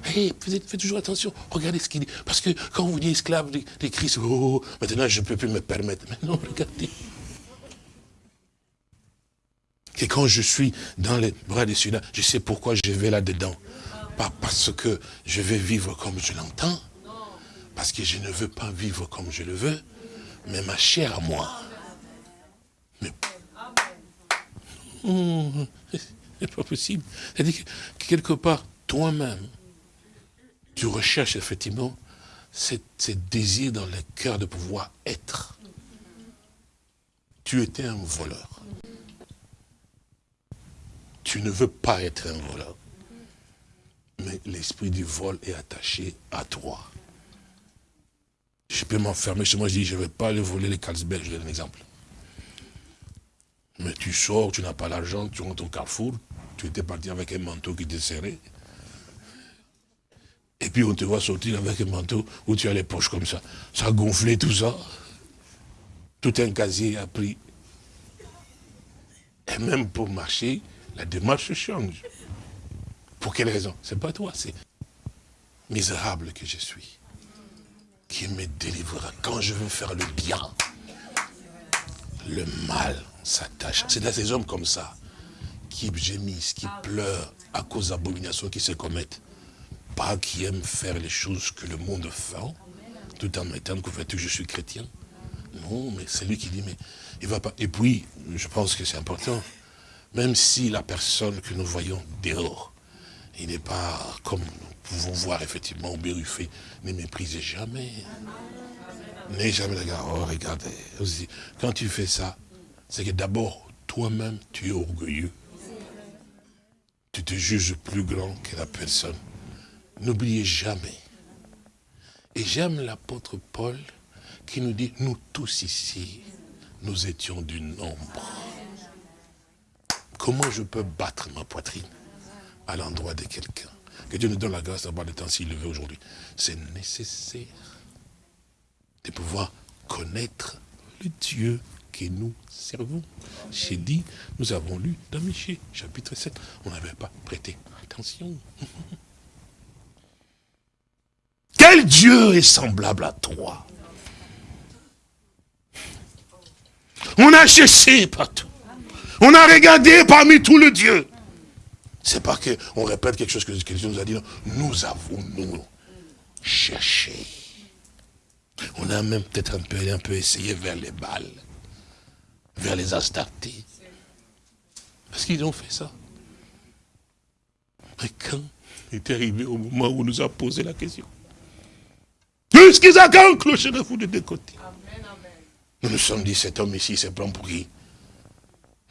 Hey, faites, toujours attention. Regardez ce qu'il dit. Parce que quand vous dites esclave de, Christ, oh, oh, oh, maintenant je ne peux plus me permettre. Mais non, regardez. Que quand je suis dans les bras de celui-là, je sais pourquoi je vais là-dedans. Pas parce que je vais vivre comme je l'entends, parce que je ne veux pas vivre comme je le veux, mais ma chair à moi. Mais... Oh, c'est pas possible. C'est-à-dire que quelque part, toi-même, tu recherches effectivement ce désir dans le cœur de pouvoir être. Tu étais un voleur. Tu ne veux pas être un voleur mais l'esprit du vol est attaché à toi. Je peux m'enfermer chez moi, je dis, je ne vais pas aller voler les Carlsberg, je donne un exemple. Mais tu sors, tu n'as pas l'argent, tu rentres au carrefour, tu étais parti avec un manteau qui te serrait. Et puis on te voit sortir avec un manteau où tu as les poches comme ça. Ça a gonflé tout ça. Tout un casier a pris. Et même pour marcher, la démarche change. Pour quelle raison? C'est pas toi, c'est misérable que je suis. Qui me délivrera quand je veux faire le bien. Le mal s'attache. C'est à ces hommes comme ça, qui gémissent, qui pleurent à cause d'abominations qui se commettent. Pas qui aiment faire les choses que le monde fait, tout en mettant que je suis chrétien. Non, mais c'est lui qui dit, mais il va pas. Et puis, je pense que c'est important, même si la personne que nous voyons dehors il n'est pas comme nous pouvons voir effectivement au Béruffé. Ne méprisez jamais. N'ayez jamais regard. Oh, regardez. Quand tu fais ça, c'est que d'abord, toi-même, tu es orgueilleux. Tu te juges plus grand que la personne. N'oubliez jamais. Et j'aime l'apôtre Paul qui nous dit, nous tous ici, nous étions du nombre. Comment je peux battre ma poitrine? À l'endroit de quelqu'un Que Dieu nous donne la grâce d'avoir le temps s'il le veut aujourd'hui. C'est nécessaire de pouvoir connaître le Dieu que nous servons. J'ai dit, nous avons lu dans Michée, chapitre 7, on n'avait pas prêté attention. Quel Dieu est semblable à toi? On a cherché partout. On a regardé parmi tous les dieux. C'est pas qu'on répète quelque chose que Dieu nous a dit. Non. Nous avons, nous, cherché. On a même peut-être un peu, un peu essayé vers les balles, vers les astartés. Parce qu'ils ont fait ça. Mais quand est arrivé au moment où on nous a posé la question, Jusqu'à quand clocherez-vous de deux côtés Nous nous sommes dit, cet homme ici, c'est plan pour qui?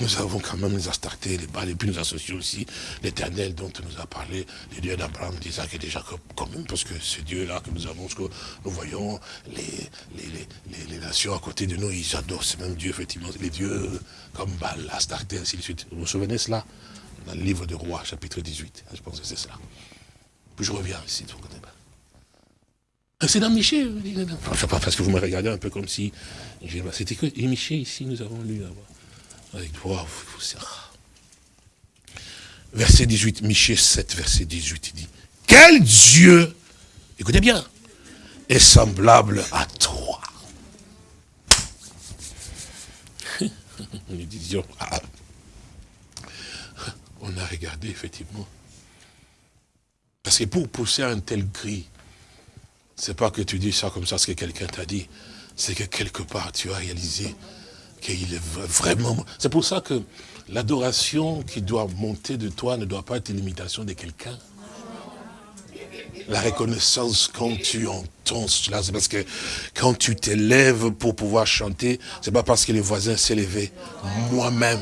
Nous avons quand même les Astartés, les Bâles, et puis nous associons aussi l'éternel dont nous a parlé, le Dieu d'Abraham, d'Isaac et de Jacob, quand même, parce que ce Dieu-là que nous avons, ce que nous voyons, les, les, nations à côté de nous, ils adorent ce même Dieu, effectivement, les dieux comme Baal, Astarté, ainsi de suite. Vous vous souvenez cela? Dans le livre de Roi, chapitre 18, je pense que c'est cela. Puis je reviens ici, vous connaissez pas. C'est dans Michel. Je sais pas, parce que vous me regardez un peu comme si... C'était que Michel, ici, nous avons lu là-bas. Avec toi, Verset 18, Michée 7, verset 18, il dit, quel Dieu, écoutez bien, est semblable à toi? On a regardé effectivement. Parce que pour pousser un tel cri, c'est pas que tu dis ça comme ça, ce que quelqu'un t'a dit, c'est que quelque part tu as réalisé C'est pour ça que l'adoration qui doit monter de toi ne doit pas être l'imitation de quelqu'un. La reconnaissance quand tu entends cela, c'est parce que quand tu t'élèves pour pouvoir chanter, c'est pas parce que les voisins levé. Moi-même,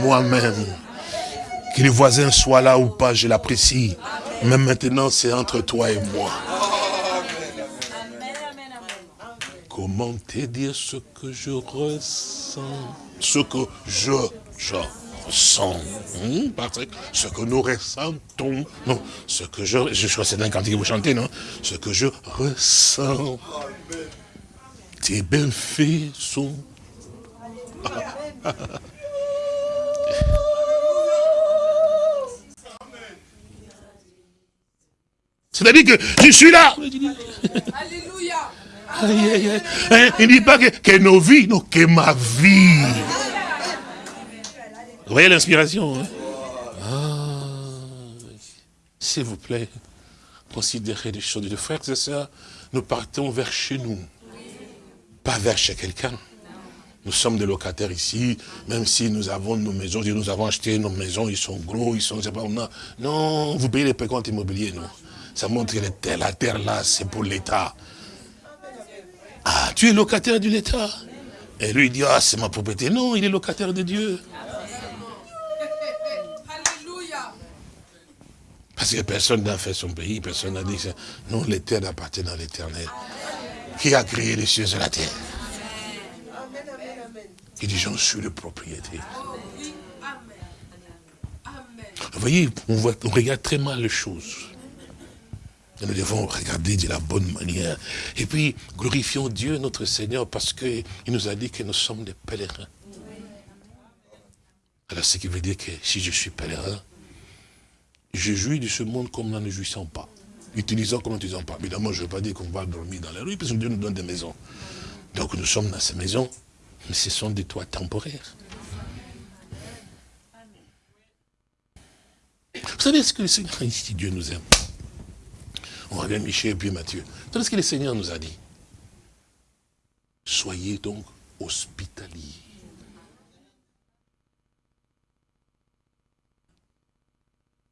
moi-même, que les voisins soient là ou pas, je l'apprécie. Mais maintenant, c'est entre toi et moi. Comment te dire ce que je ressens Ce que je, ressens. Hmm, Patrick, ce que nous ressentons. Non, ce que je... Je crois que c'est un cantique que vous chantez, non? Ce que je ressens. Tes bienfaits sont... C'est-à-dire que je suis là. Alléluia. Hein, il ne dit pas que, nos vies, non, que ma vie. Vous voyez l'inspiration hein? ah, S'il vous plaît, considérez les choses de frères et sœurs. Nous partons vers chez nous, pas vers chez quelqu'un. Nous sommes des locataires ici, même si nous avons nos maisons, nous avons acheté nos maisons, ils sont gros, ils sont... Non, vous payez les précomptes immobiliers, non? Ça montre que la terre là, c'est pour l'État. Ah, tu es locataire de l'État. Et lui, il dit, ah, c'est ma propriété. Non, il est locataire de Dieu. Parce que personne n'a fait son pays, personne n'a dit, non, les terres appartiennent à l'éternel. Qui a créé les cieux et la terre Il dit, j'en suis le propriétaire. Vous voyez, on, on regarde très mal les choses. Nous devons regarder de la bonne manière. Et puis, glorifions Dieu, notre Seigneur, parce qu'il nous a dit que nous sommes des pèlerins. Alors, ce qui veut dire que si je suis pèlerin, je jouis de ce monde comme nous ne jouissons pas. Utilisons comme nous n'utilisons pas. Évidemment, je ne veux pas dire qu'on va dormir dans la rue, parce que Dieu nous donne des maisons. Donc, nous sommes dans ces maisons, mais ce sont des toits temporaires. Vous savez ce que le Seigneur ici, Dieu nous aime? On revient Michel et puis Matthieu. C'est ce que le Seigneur nous a dit. Soyez donc hospitaliers.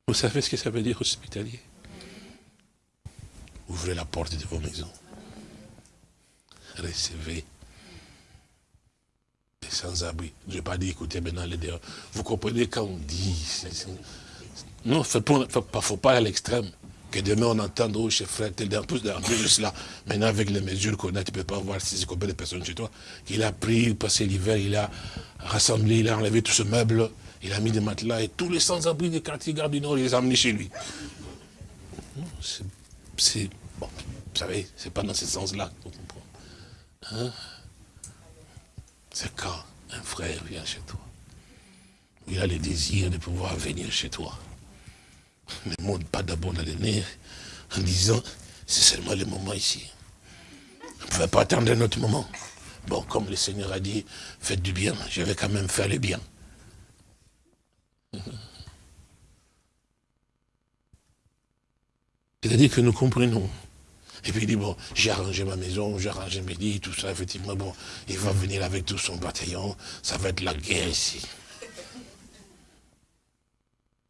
Vous savez ce que ça veut dire hospitalier? Ouvrez la porte de vos maisons. Recevez les sans-abri. Je ne vais pas dire, écoutez, maintenant, les dehors. Vous comprenez quand on dit... Non, il ne faut pas aller à l'extrême Demain on entende, oh, chez frère, tel plus, en plus de cela. Maintenant, avec les mesures qu'on a, tu ne peux pas voir si c'est combien de personnes chez toi. Il a pris, passé l'hiver, il a rassemblé, il a enlevé tout ce meuble, il a mis des matelas et tous les sans-abri des quartiers Garde du Nord, il les a amenés chez lui. C'est, bon, vous savez, c'est pas dans ce sens-là qu'on comprend. Hein? C'est quand un frère vient chez toi. Il a le désir de pouvoir venir chez toi. Ne monte pas d'abord dans les en disant, c'est seulement le moment ici. On ne pouvait pas attendre un autre moment. Bon, comme le Seigneur a dit, faites du bien, je vais quand même faire le bien. C'est-à-dire que nous comprenons. Et puis il dit, bon, j'ai arrangé ma maison, j'ai arrangé mes lits, tout ça, effectivement, bon, il va venir avec tout son bataillon, ça va être la guerre ici.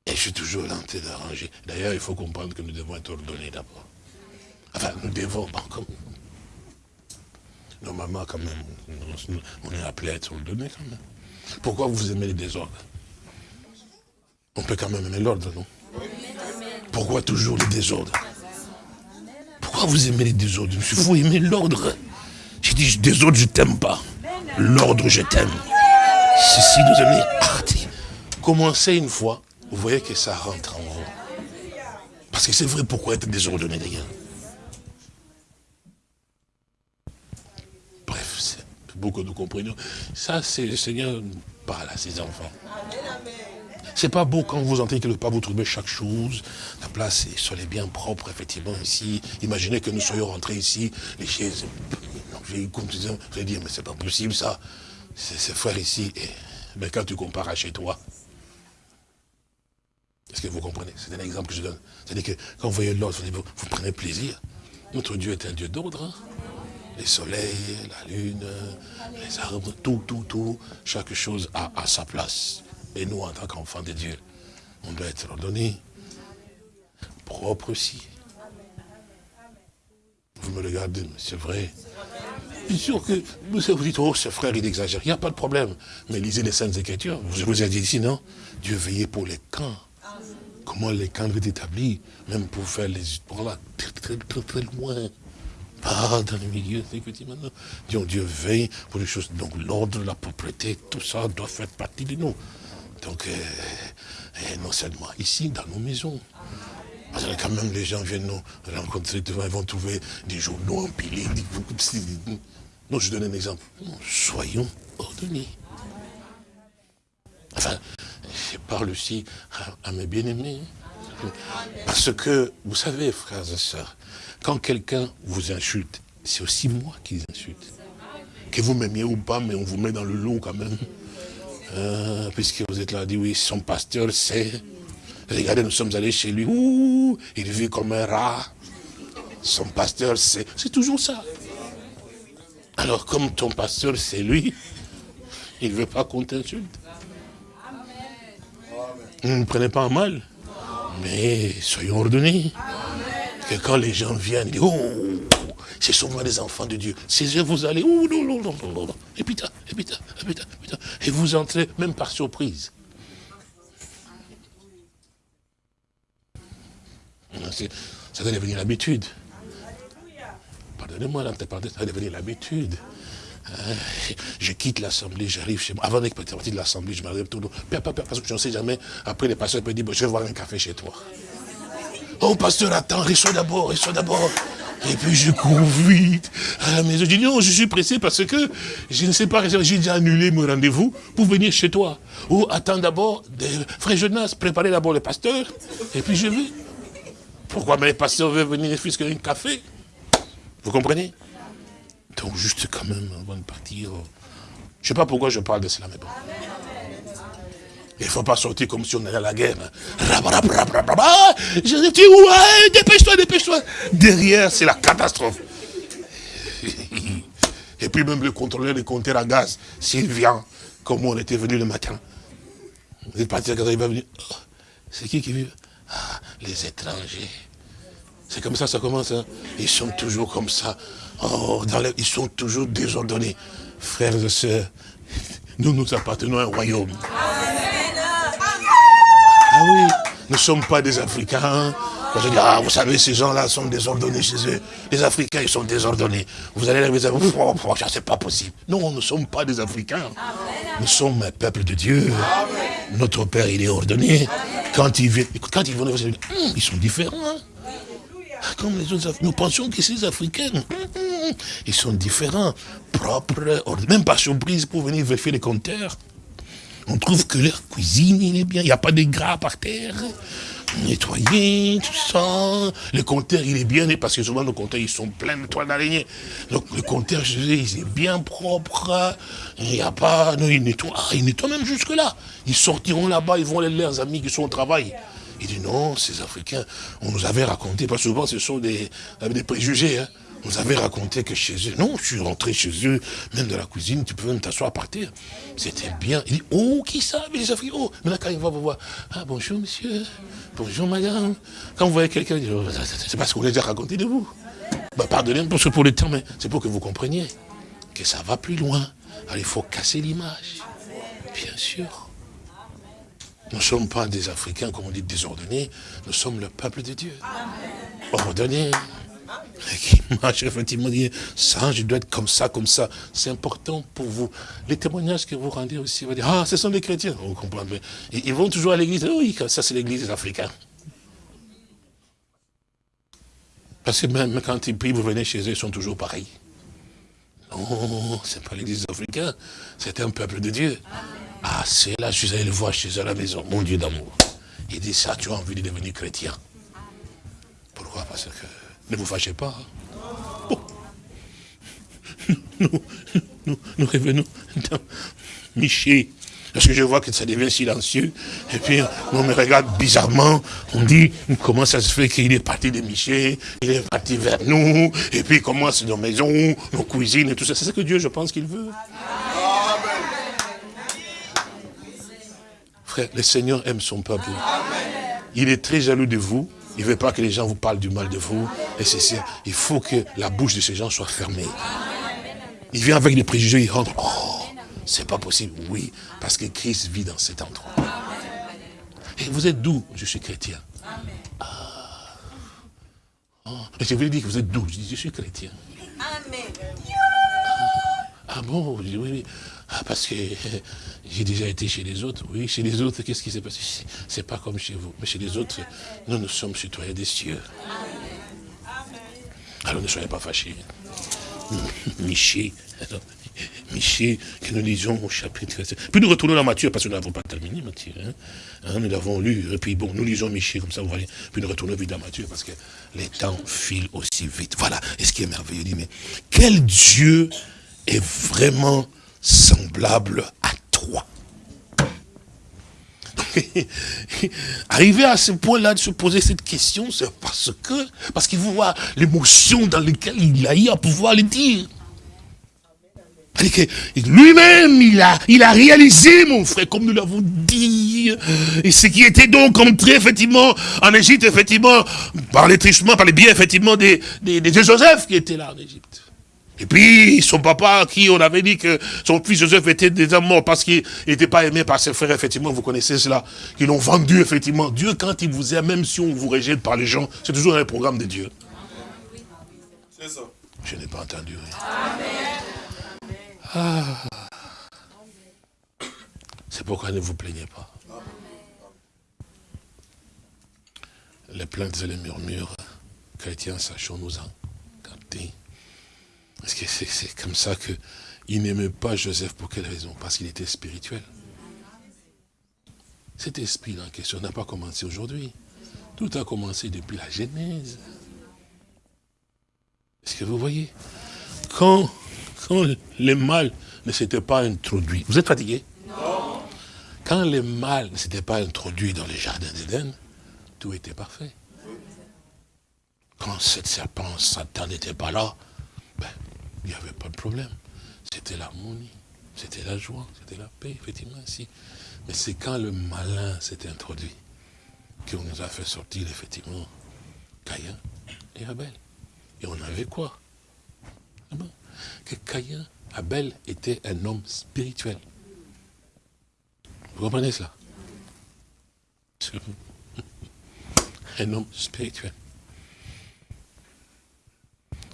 Et je suis toujours en d'arranger. D'ailleurs, il faut comprendre que nous devons être ordonnés d'abord. Enfin, nous devons, bon, comme... Normalement, quand même, on est appelé à être ordonnés quand même. Pourquoi vous aimez les désordres? On peut quand même aimer l'ordre, non? Pourquoi toujours les désordres? Pourquoi vous aimez les désordres? Il faut aimer l'ordre. J'ai dit, désordre, je t'aime pas. L'ordre, je t'aime. Ceci nous aimez. Commencez une fois, vous voyez que ça rentre en vous. Parce que c'est vrai, pourquoi être désordonné d'ailleurs Bref, c'est beaucoup que nous comprenions. Ça, c'est le Seigneur parle à ses enfants. C'est pas beau quand vous entendez quelque part, vous trouvez chaque chose. La place, soyez bien propre, effectivement, ici. Imaginez que nous soyons rentrés ici, les chaises. J'ai dit, mais c'est pas possible ça. C'est frère ici. mais quand tu compares à chez toi, est-ce que vous comprenez? C'est un exemple que je donne. C'est-à-dire que quand vous voyez l'ordre, vous, vous, prenez plaisir. Notre Dieu est un Dieu d'ordre. Hein. Les soleils, la lune, les arbres, tout, tout, tout. Chaque chose a, sa place. Et nous, en tant qu'enfants de Dieu, on doit être ordonné, propre aussi. Vous me regardez, c'est vrai. Bien sûr que vous vous dites, oh, ce frère, il exagère. Il n'y a pas de problème. Mais lisez les Saintes Écritures. Je vous ai dit ici, non? Dieu veillait pour les camps. Comment les camps étaient établis, même pour faire les histoires là, très, très, très, très loin. Pas dans le milieu, maintenant. Dieu, Dieu veille pour les choses. Donc l'ordre, la propriété, tout ça doit faire partie de nous. Donc, euh, euh, non seulement ici, dans nos maisons. Parce que quand même, les gens viennent nous rencontrer, ils vont trouver des journaux empilés. Non, je donne un exemple. Soyons ordonnés. Enfin, je parle aussi à, mes bien-aimés. Parce que, vous savez, frères et sœurs, quand quelqu'un vous insulte, c'est aussi moi qui les insulte. Que vous m'aimiez ou pas, mais on vous met dans le lot quand même. Euh, puisque vous êtes là, dit oui, son pasteur c'est... Regardez, nous sommes allés chez lui, ouh, il vit comme un rat. Son pasteur c'est... C'est toujours ça. Alors comme ton pasteur c'est lui, il ne veut pas qu'on t'insulte. Ne prenez pas en mal, mais soyons ordonnés. Que quand les gens viennent, ils disent, oh, c'est souvent des enfants de Dieu. Ces yeux, vous allez, ouh, non, non, non, non, non. Et et et et vous entrez même par surprise. Ça doit devenir l'habitude. Pardonnez-moi, ça doit devenir l'habitude. Je quitte l'assemblée, j'arrive chez moi. Avant d'être parti de l'assemblée, je m'arrive tout le Parce que je ne sais jamais. Après, les pasteurs peuvent dire, je vais voir un café chez toi. Oh, pasteur, attends, reçois d'abord, reçois d'abord. Et puis je cours vite à la maison. Je dis non, je suis pressé parce que je ne sais pas, j'ai déjà annulé mon rendez-vous pour venir chez toi. Ou attends d'abord, frère Jonas, préparez d'abord le pasteur, et puis je vais. Pourquoi mais les pasteurs veulent venir plus qu'un café? Vous comprenez? Donc juste quand même, avant de partir, je ne sais pas pourquoi je parle de cela, mais bon. Il ne faut pas sortir comme si on allait à la guerre. Je dis, ouais, dépêche-toi, dépêche-toi. Derrière, c'est la catastrophe. Et puis même le contrôleur des compteurs à gaz, s'il vient, comme on était venu le matin, vous êtes parti il va venir. Oh, c'est qui qui vit? Ah, les étrangers. C'est comme ça, ça commence. Hein. Ils sont toujours comme ça. Oh, dans ils sont toujours désordonnés. Frères et sœurs, nous nous appartenons à un royaume. Ah oui, ne sommes pas des Africains. Je dis, ah, vous savez, ces gens-là sont désordonnés chez eux. Les Africains, ils sont désordonnés. Vous allez les oh, oh, oh, c'est pas possible. Non, nous ne sommes pas des Africains. Nous sommes un peuple de Dieu. Notre Père, il est ordonné. Quand ils viennent, quand ils vont, hum, ils sont différents. Hein. Comme les autres Nous pensions que ces Africains, hum, hum, ils sont différents, propres, même pas surprise pour venir vérifier les compteurs. On trouve que leur cuisine, il est bien. Il n'y a pas de gras par terre nettoyer, tout ça. Le compteur, il est bien, parce que souvent, nos compteurs, ils sont pleins de toiles d'araignée. Donc, le compteur, je dis, il est bien propre. Il n'y a pas, non, il nettoie, ah, il nettoie même jusque-là. Ils sortiront là-bas, ils vont aller leurs amis qui sont au travail. Il dit non, ces Africains, on nous avait raconté, parce que souvent ce sont des, des préjugés, hein. On nous avait raconté que chez eux, non, je suis rentré chez eux, même de la cuisine, tu peux même t'asseoir par terre. C'était bien. Il dit, oh, qui ça les Africains Oh, maintenant quand il va vous voir, ah bonjour monsieur, bonjour madame. Quand vous voyez quelqu'un, oh, c'est parce qu'on les a raconté de vous. Bah, pardonnez pour ce pour le temps, mais c'est pour que vous compreniez que ça va plus loin. Alors il faut casser l'image. Bien sûr. Nous ne sommes pas des Africains, comme on dit, désordonnés. Nous sommes le peuple de Dieu. Ordonné qui marche effectivement, dit, ça, je dois être comme ça, comme ça. C'est important pour vous. Les témoignages que vous rendez aussi, vous dire, ah, ce sont des chrétiens. Vous comprenez Ils vont toujours à l'église. Oui, ça c'est l'église des Africains. Parce que même quand ils prient, vous venez chez eux, ils sont toujours pareils. Non, c'est pas l'église des Africains, c'est un peuple de Dieu. Ah, c'est là, je suis allé le voir chez eux à la maison, mon Dieu d'amour. Il dit ça, tu as envie de devenir chrétien. Pourquoi? Parce que ne vous fâchez pas. Hein. Nous, nous, revenons dans Miché. Parce que je vois que ça devient silencieux. Et puis, on me regarde bizarrement. On dit, comment ça se fait qu'il est parti de Miché, il est parti vers nous, et puis comment c'est nos maisons, nos cuisines et tout ça. C'est ce que Dieu, je pense qu'il veut. Frère, le Seigneur aime son peuple. Il est très jaloux de vous. Il ne veut pas que les gens vous parlent du mal de vous. Et c'est ça. Il faut que la bouche de ces gens soit fermée. Il vient avec des préjugés, il rentre. Oh, c'est pas possible. Oui, parce que Christ vit dans cet endroit. Et vous êtes d'où Je suis chrétien. Ah. Oh. Et je voulais dire que vous êtes d'où Je dis, je suis chrétien. Amen. Ah, bon oui, oui. Ah, parce que j'ai déjà été chez les autres. Oui, chez les autres, qu'est-ce qui s'est passé? C'est pas comme chez vous. Mais chez les autres, nous, nous sommes citoyens des cieux. Alors ne soyez pas fâchés. Miché, Miché, que nous lisons au chapitre. Puis nous retournons dans Matthieu, parce que nous n'avons pas terminé Matthieu. Hein. Hein, nous l'avons lu, et puis bon, nous lisons Miché, comme ça vous voyez. Puis nous retournons vite dans Matthieu, parce que les temps filent aussi vite. Voilà, et ce qui est merveilleux, il dit, mais quel Dieu est vraiment semblable à toi. Arriver à ce point-là de se poser cette question, c'est parce que, parce qu'il voit l'émotion dans laquelle il a eu à pouvoir le dire. Lui-même, il a, il a réalisé, mon frère, comme nous l'avons dit, et ce qui était donc entré, effectivement, en Égypte, effectivement, par les trichements, par les biens, effectivement, des, des, des Joseph qui étaient là en Égypte. Et puis, son papa, qui on avait dit que son fils Joseph était déjà mort parce qu'il n'était pas aimé par ses frères, effectivement, vous connaissez cela, qu'ils l'ont vendu, effectivement. Dieu, quand il vous aime, même si on vous rejette par les gens, c'est toujours un programme de Dieu. C'est ça. Je n'ai pas entendu rien. Ah. C'est pourquoi ne vous plaignez pas. Les plaintes et les murmures, chrétiens, sachons-nous-en. Capter. Parce que c'est comme ça qu'il n'aimait pas Joseph. Pour quelle raison? Parce qu'il était spirituel. Cet esprit en question n'a pas commencé aujourd'hui. Tout a commencé depuis la Genèse. Est-ce que vous voyez? Quand, quand le mal ne s'était pas introduit, vous êtes fatigué? Non. Quand le mal ne s'était pas introduit dans les jardins d'Éden, tout était parfait. Quand cette serpent, Satan n'était pas là, ben, il n'y avait pas de problème. C'était l'harmonie, c'était la joie, c'était la paix, effectivement. Mais c'est quand le malin s'est introduit qu'on nous a fait sortir, effectivement, Caïn et Abel. Et on avait quoi? Ah Que Caïn, Abel était un homme spirituel. Vous comprenez cela? Un homme spirituel.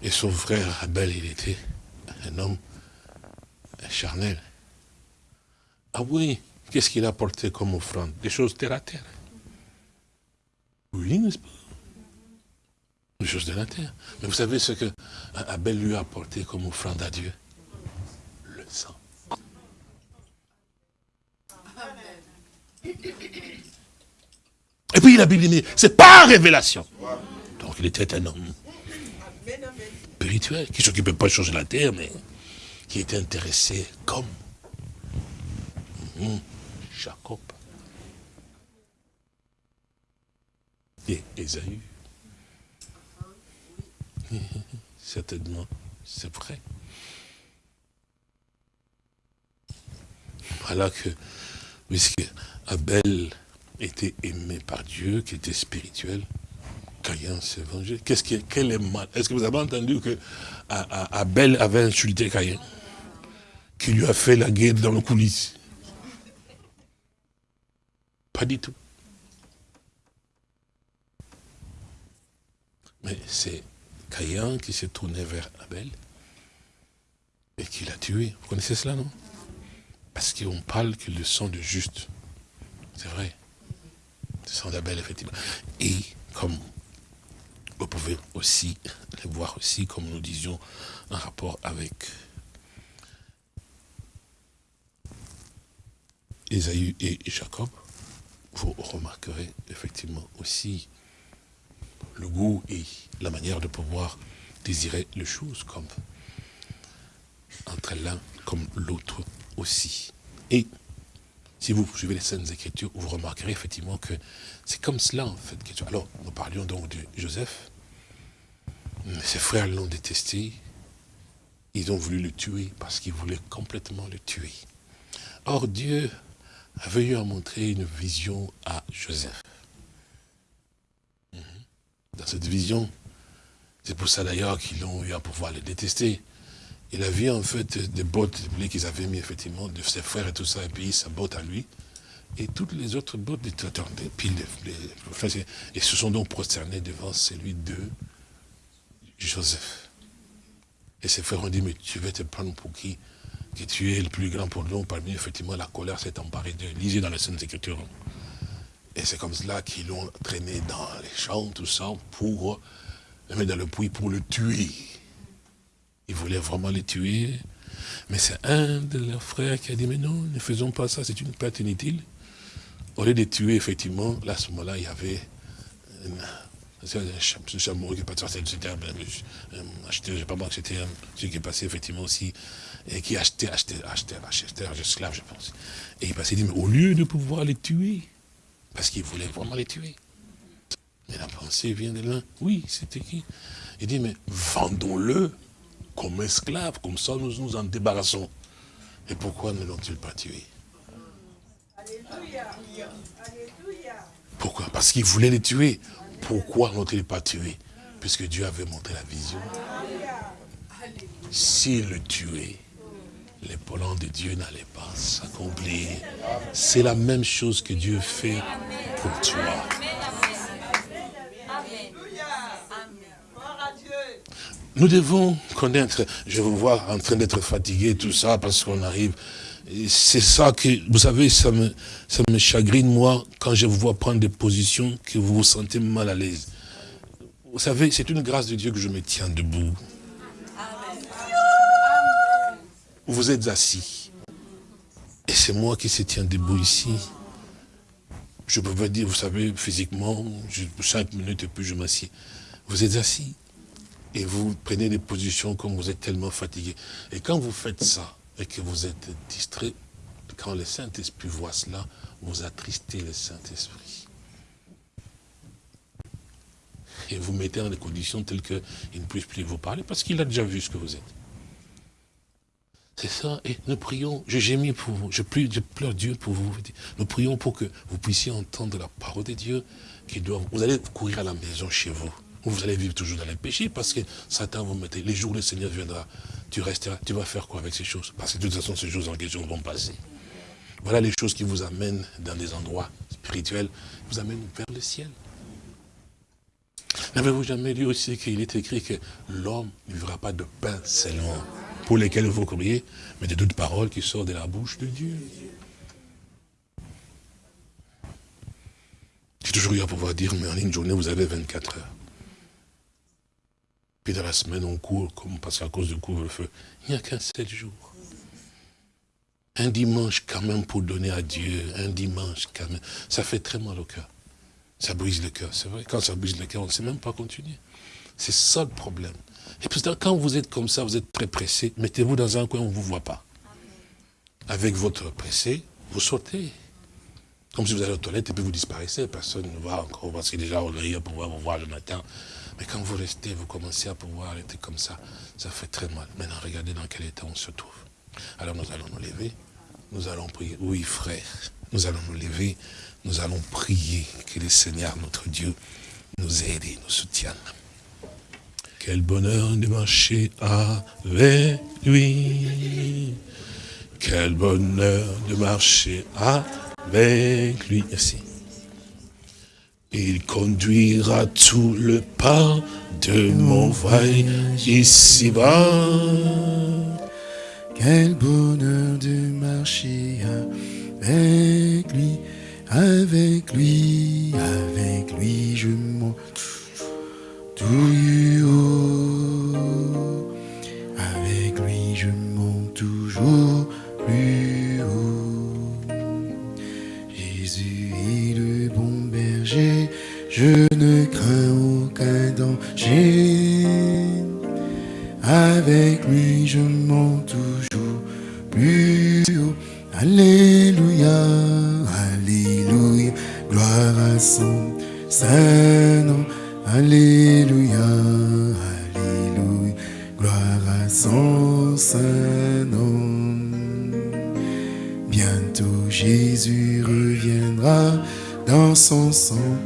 Et son frère Abel, il était un homme charnel. Ah oui, qu'est-ce qu'il a apporté comme offrande? Des choses terre à terre. Oui, n'est-ce pas? Des choses de la terre. Mais vous savez ce que Abel lui a apporté comme offrande à Dieu? Le sang. Et puis la Bible dit, c'est pas révélation. Donc il était un homme spirituel, qui s'occupait pas de changer la terre, mais qui était intéressé comme hum, Jacob et Esaü. Certainement, c'est vrai. Voilà que, puisque Abel était aimé par Dieu, qui était spirituel, Caïn s'est vengé. Qu'est-ce est, quel est mal? Est-ce que vous avez entendu que Abel avait insulté Caïn Qui lui a fait la guerre dans le coulisses? Pas du tout. Mais c'est Caïn qui s'est tourné vers Abel et qui l'a tué. Vous connaissez cela, non? Parce qu'on parle que le sang de juste, c'est vrai, le sang d'Abel, effectivement. Et comme vous pouvez aussi le voir aussi, comme nous disions, en rapport avec Esaü et Jacob, vous remarquerez effectivement aussi le goût et la manière de pouvoir désirer les choses comme entre l'un comme l'autre aussi. Et si vous suivez les scènes Écritures, vous remarquerez effectivement que c'est comme cela en fait. Alors, nous parlions donc de Joseph. Ses frères l'ont détesté. Ils ont voulu le tuer parce qu'ils voulaient complètement le tuer. Or, Dieu avait eu à montrer une vision à Joseph. Mhm. Dans cette vision, c'est pour ça d'ailleurs qu'ils ont eu à pouvoir le détester. Il a vu en fait des bottes qu'ils avaient mis effectivement de ses frères et tout ça, et puis sa botte à lui. Et toutes les autres bottes étaient et puis les, et se sont donc prosternés devant celui de Joseph. Et ses frères ont dit, mais tu veux te prendre pour qui? Que tu es le plus grand pour nous. Parmi effectivement, la colère s'est emparée de. Lisez dans les Saintes Écritures. Et c'est comme cela qu'ils l'ont traîné dans les champs, tout ça, pour le mettre dans le puits, pour le tuer. Ils voulaient vraiment les tuer. Mais c'est un de leurs frères qui a dit, mais non, ne faisons pas ça, c'est une perte inutile. Au lieu de tuer, effectivement, là, à ce moment-là, il y avait c'est un chameau qui est passé, c'était un acheteur, je sais pas moi, c'était celui qui est passé effectivement aussi, et qui achetait, achetait, achetait, achetait, un esclave, je pense. Et il passait, il dit, mais au lieu de pouvoir les tuer, parce qu'il voulait vraiment les tuer. Mais la pensée vient de là. Oui, c'était qui? Il dit, mais vendons-le comme esclave, comme ça nous nous en débarrassons. Et pourquoi ne l'ont-ils pas tué? Alléluia. Pourquoi? Parce qu'ils voulaient les tuer. Pourquoi n'ont-ils pas tué? Puisque Dieu avait montré la vision. S'il le tuait, les plans de Dieu n'allaient pas s'accomplir. C'est la même chose que Dieu fait pour toi. Nous devons connaître, je vous vois en train d'être fatigué, tout ça, parce qu'on arrive. C'est ça que, vous savez, ça me, chagrine, moi, quand je vous vois prendre des positions que vous vous sentez mal à l'aise. Vous savez, c'est une grâce de Dieu que je me tiens debout. Vous êtes assis. Et c'est moi qui se tiens debout ici. Je peux pas dire, vous savez, physiquement, cinq minutes et puis je m'assieds. Vous êtes assis et vous prenez des positions comme vous êtes tellement fatigué. Et quand vous faites ça, et que vous êtes distrait, quand le Saint-Esprit voit cela, vous attristez le Saint-Esprit. Et vous mettez dans des conditions telles qu'il ne puisse plus vous parler, parce qu'il a déjà vu ce que vous êtes. C'est ça, et nous prions, je gémis pour vous, je, je pleure Dieu pour vous. Nous prions pour que vous puissiez entendre la parole de Dieu qui doit. Vous allez courir à la maison chez vous vous allez vivre toujours dans les péchés parce que Satan vous mettez, les jours où le Seigneur viendra, tu resteras, tu vas faire quoi avec ces choses? Parce que de toute façon, ces choses en question vont passer. Voilà les choses qui vous amènent dans des endroits spirituels, vous amènent vers le ciel. N'avez-vous jamais lu aussi qu'il est écrit que l'homme ne vivra pas de pain seulement pour lesquels vous courriez, mais de toutes paroles qui sortent de la bouche de Dieu? J'ai toujours eu à pouvoir dire, mais en une journée, vous avez 24 heures. Puis dans la semaine, on court, comme parce qu'à cause du couvre-feu, il n'y a qu'un seul jour. Un dimanche quand même pour donner à Dieu, un dimanche quand même, ça fait très mal au cœur. Ça brise le cœur, c'est vrai. Quand ça brise le cœur, on ne sait même pas continuer. C'est ça le problème. Et puis quand vous êtes comme ça, vous êtes très pressé, mettez-vous dans un coin où on ne vous voit pas. Avec votre pressé, vous sautez. Comme si vous allez aux toilettes et puis vous disparaissez, personne ne voit encore, parce est déjà au pour pouvoir vous voir le matin. Mais quand vous restez, vous commencez à pouvoir être comme ça, ça fait très mal. Maintenant, regardez dans quel état on se trouve. Alors nous allons nous lever, nous allons prier. Oui, frère, nous allons nous lever, nous allons prier que le Seigneur, notre Dieu, nous aide et nous soutienne. Quel bonheur de marcher avec lui. Quel bonheur de marcher avec lui. Merci. Il conduira tout le pas de mon voyage ici-bas. Quel bonheur de marcher avec lui, avec lui, avec lui, je m'en tout. Crains aucun danger. Avec lui, je monte toujours plus haut. Alléluia, Alléluia, gloire à son saint nom. Alléluia, Alléluia, gloire à son saint nom. Bientôt Jésus reviendra dans son sang.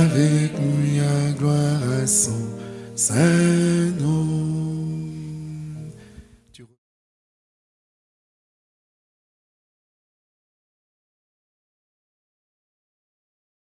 avec lui à gloire à son Saint-Nom.